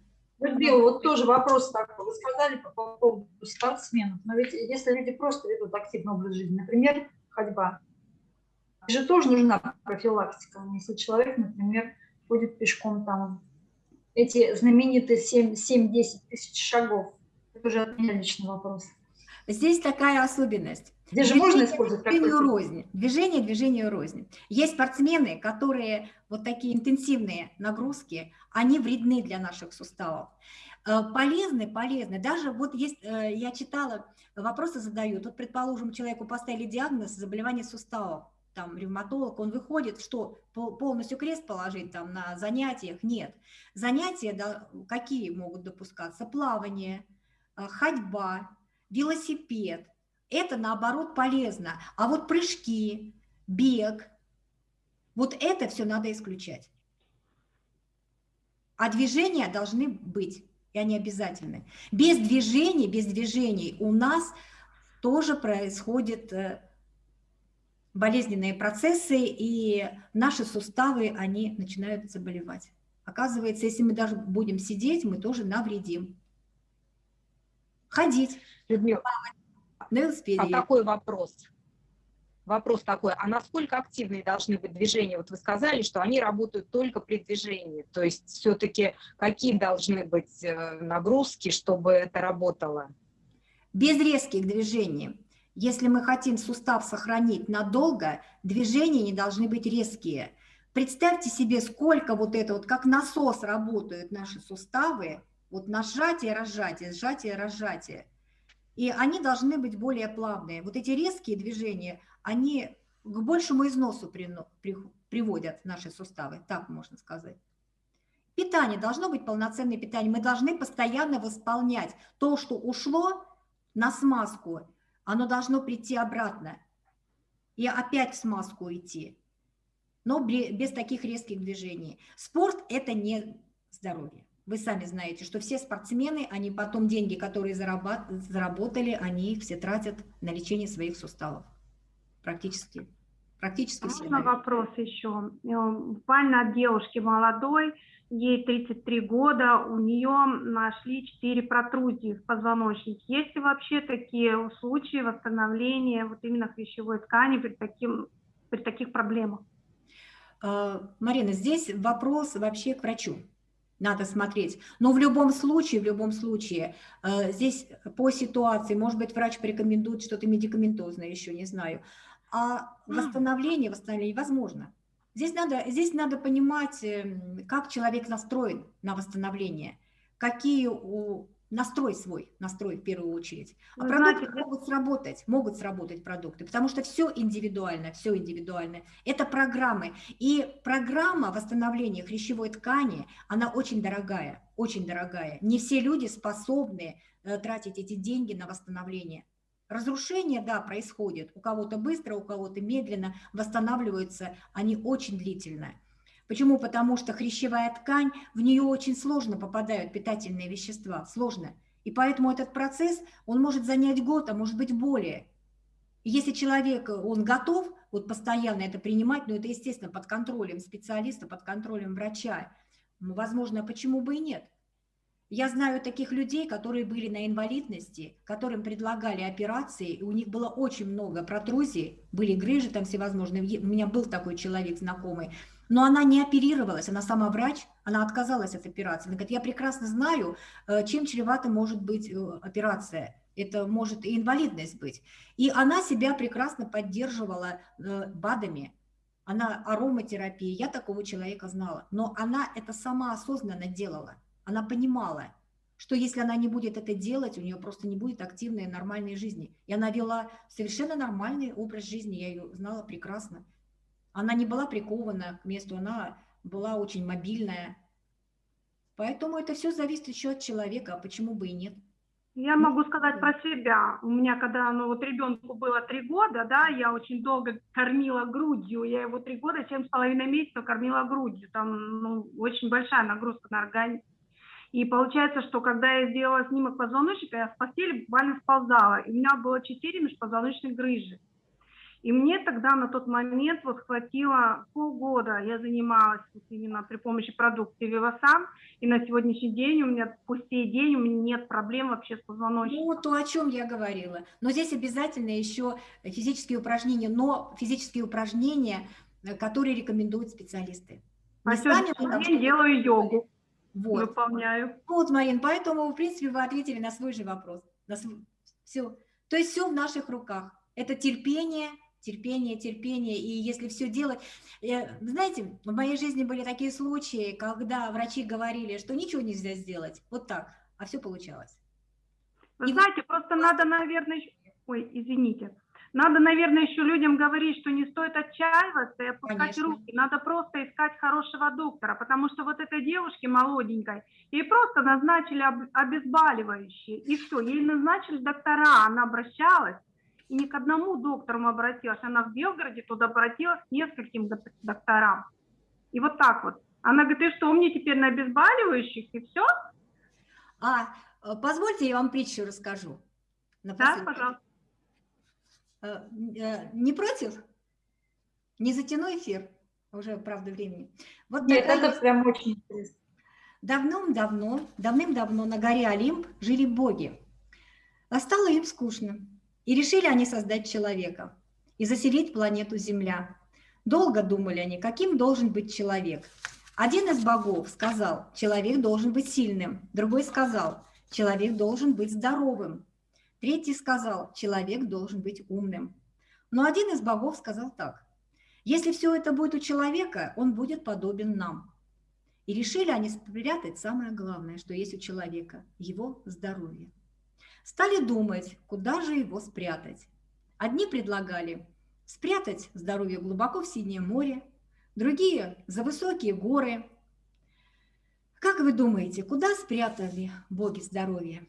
Людмила, вот тоже вопрос такой. Вы сказали по поводу спортсменов, но ведь если люди просто ведут активный образ жизни, например, ходьба, же тоже нужна профилактика. Если человек, например, ходит пешком там, эти знаменитые 7-10 тысяч шагов, это уже от меня личный вопрос. Здесь такая особенность. Здесь же можно использовать движению рознь. Движение движению рознь. Есть спортсмены, которые вот такие интенсивные нагрузки, они вредны для наших суставов. Э, полезны, полезны. Даже вот есть, э, я читала, вопросы задают. Вот, предположим, человеку поставили диагноз заболевание суставов, там, ревматолог, он выходит, что полностью крест положить там на занятиях? Нет. Занятия да, какие могут допускаться? Плавание, а, ходьба, велосипед, это наоборот полезно. А вот прыжки, бег, вот это все надо исключать. А движения должны быть, и они обязательны. Без движений, без движений у нас тоже происходят э, болезненные процессы, и наши суставы, они начинают заболевать. Оказывается, если мы даже будем сидеть, мы тоже навредим. Ходить. Людмила, велосипеде. А такой вопрос. Вопрос такой, а насколько активные должны быть движения? Вот вы сказали, что они работают только при движении. То есть все-таки какие должны быть э, нагрузки, чтобы это работало? Без резких движений. Если мы хотим сустав сохранить надолго, движения не должны быть резкие. Представьте себе, сколько вот это вот, как насос работают наши суставы, вот нажатие, разжатие, сжатие, разжатие – и они должны быть более плавные. Вот эти резкие движения, они к большему износу при, при, приводят наши суставы, так можно сказать. Питание, должно быть полноценное питание. Мы должны постоянно восполнять то, что ушло на смазку, оно должно прийти обратно и опять в смазку идти, но без таких резких движений. Спорт – это не здоровье. Вы сами знаете, что все спортсмены, они потом деньги, которые заработали, они их все тратят на лечение своих суставов. Практически. Практически Можно все. вопрос еще? Э, буквально от девушки молодой, ей 33 года, у нее нашли 4 протрузии в позвоночнике. Есть ли вообще такие случаи восстановления вот именно хрящевой ткани при, таким, при таких проблемах? Э, Марина, здесь вопрос вообще к врачу надо смотреть. Но в любом случае, в любом случае, э, здесь по ситуации, может быть, врач порекомендует что-то медикаментозное, еще не знаю. А восстановление, восстановление возможно. Здесь надо, здесь надо понимать, эм, как человек настроен на восстановление, какие у настрой свой, настрой в первую очередь. А Вы продукты знаете, могут сработать, могут сработать продукты, потому что все индивидуально, все индивидуально. Это программы. И программа восстановления хрящевой ткани, она очень дорогая, очень дорогая. Не все люди способны э, тратить эти деньги на восстановление. Разрушение, да, происходит. У кого-то быстро, у кого-то медленно восстанавливаются, они очень длительные. Почему? Потому что хрящевая ткань, в нее очень сложно попадают питательные вещества, сложно. И поэтому этот процесс, он может занять год, а может быть более. Если человек, он готов вот постоянно это принимать, но это, естественно, под контролем специалиста, под контролем врача, ну, возможно, почему бы и нет. Я знаю таких людей, которые были на инвалидности, которым предлагали операции, и у них было очень много протрузий, были грыжи там всевозможные. У меня был такой человек знакомый, но она не оперировалась, она сама врач, она отказалась от операции. Она говорит, я прекрасно знаю, э, чем чревата может быть э, операция. Это может и инвалидность быть. И она себя прекрасно поддерживала э, БАДами, она ароматерапия, я такого человека знала, но она это сама осознанно делала, она понимала, что если она не будет это делать, у нее просто не будет активной нормальной жизни. И она вела совершенно нормальный образ жизни, я ее знала прекрасно. Она не была прикована к месту, она была очень мобильная. Поэтому это все зависит еще от человека, а почему бы и нет. Я могу сказать про себя. У меня, когда ну, вот ребенку было три года, да, я очень долго кормила грудью. Я его три года, семь с половиной месяцев кормила грудью. Там ну, очень большая нагрузка на организм. И получается, что когда я сделала снимок позвоночника, я с постели буквально сползала. И у меня было четыре межпозвоночных грыжи. И мне тогда на тот момент вот хватило полгода, я занималась вот именно при помощи продукции Вивасан, и на сегодняшний день у меня по сей день у меня нет проблем вообще с позвоночником. Ну, то, о чем я говорила. Но здесь обязательно еще физические упражнения, но физические упражнения, э, которые рекомендуют специалисты. На сегодняшний день делаю йогу. Вот. Выполняю. Вот, Марин, поэтому, в принципе, вы ответили на свой же вопрос. На свой... Все. То есть все в наших руках. Это терпение, терпение, терпение. И если все делать... Э, знаете, в моей жизни были такие случаи, когда врачи говорили, что ничего нельзя сделать. Вот так. А все получалось. Вы и знаете, просто надо, наверное... Ой, извините. Надо, наверное, еще людям говорить, что не стоит отчаиваться и опускать Конечно. руки. Надо просто искать хорошего доктора, потому что вот этой девушке молоденькой, ей просто назначили об- обезболивающие, и все, ей назначили доктора, она обращалась, и ни к одному доктору обратилась, она в Белгороде туда обратилась к нескольким док- докторам. И вот так вот. Она говорит, и что, мне теперь на обезболивающих, и все? А, э, позвольте, я вам притчу расскажу. Да, пожалуйста. Э, э, Не против? Не затяну эфир? Уже, правда, времени. Вот Нет, такая это есть- прям очень интересно. Давным-давно, давным-давно на горе Олимп жили боги. А стало им скучно. И решили они создать человека и заселить планету Земля. Долго думали они, каким должен быть человек. Один из богов сказал, человек должен быть сильным. Другой сказал, человек должен быть здоровым. Третий сказал, человек должен быть умным. Но один из богов сказал так, если все это будет у человека, он будет подобен нам. И решили они спрятать самое главное, что есть у человека – его здоровье. Стали думать, куда же его спрятать. Одни предлагали спрятать здоровье глубоко в синее море, другие – за высокие горы. Как вы думаете, куда спрятали боги здоровье?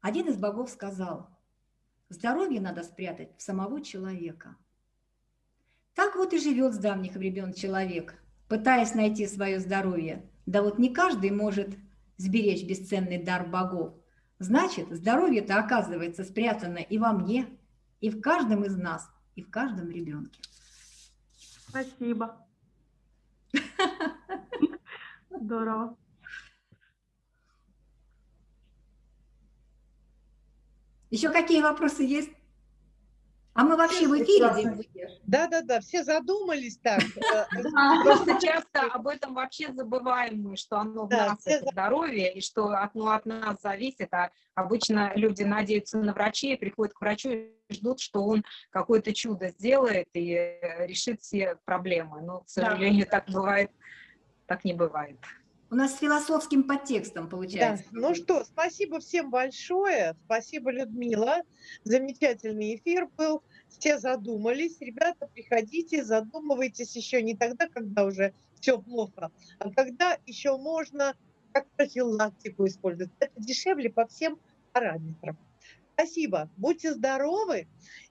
Один из богов сказал, здоровье надо спрятать в самого человека. Так вот и живет с давних времен человек, пытаясь найти свое здоровье. Да вот не каждый может сберечь бесценный дар богов. Значит, здоровье-то оказывается спрятано и во мне, и в каждом из нас, и в каждом ребенке. Спасибо. Здорово. Еще какие вопросы есть? А мы вообще в эфире? Да-да-да, все задумались так. <laughs> э, Просто часто об этом вообще забываем мы, что оно в нас, это здоровье, и что от, ну, от нас зависит. А обычно люди надеются на врачей, приходят к врачу и ждут, что он какое-то чудо сделает и э, решит все проблемы. Но, к сожалению, так бывает, так не бывает. У нас с философским подтекстом Да. получается. Ну что, спасибо всем большое. Спасибо, Людмила. Замечательный эфир был. Все задумались. Ребята, приходите, задумывайтесь еще не тогда, когда уже все плохо, а когда еще можно как профилактику использовать. Это дешевле по всем параметрам. Спасибо. Будьте здоровы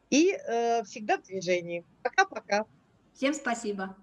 и э, всегда в движении. Пока-пока. Всем спасибо.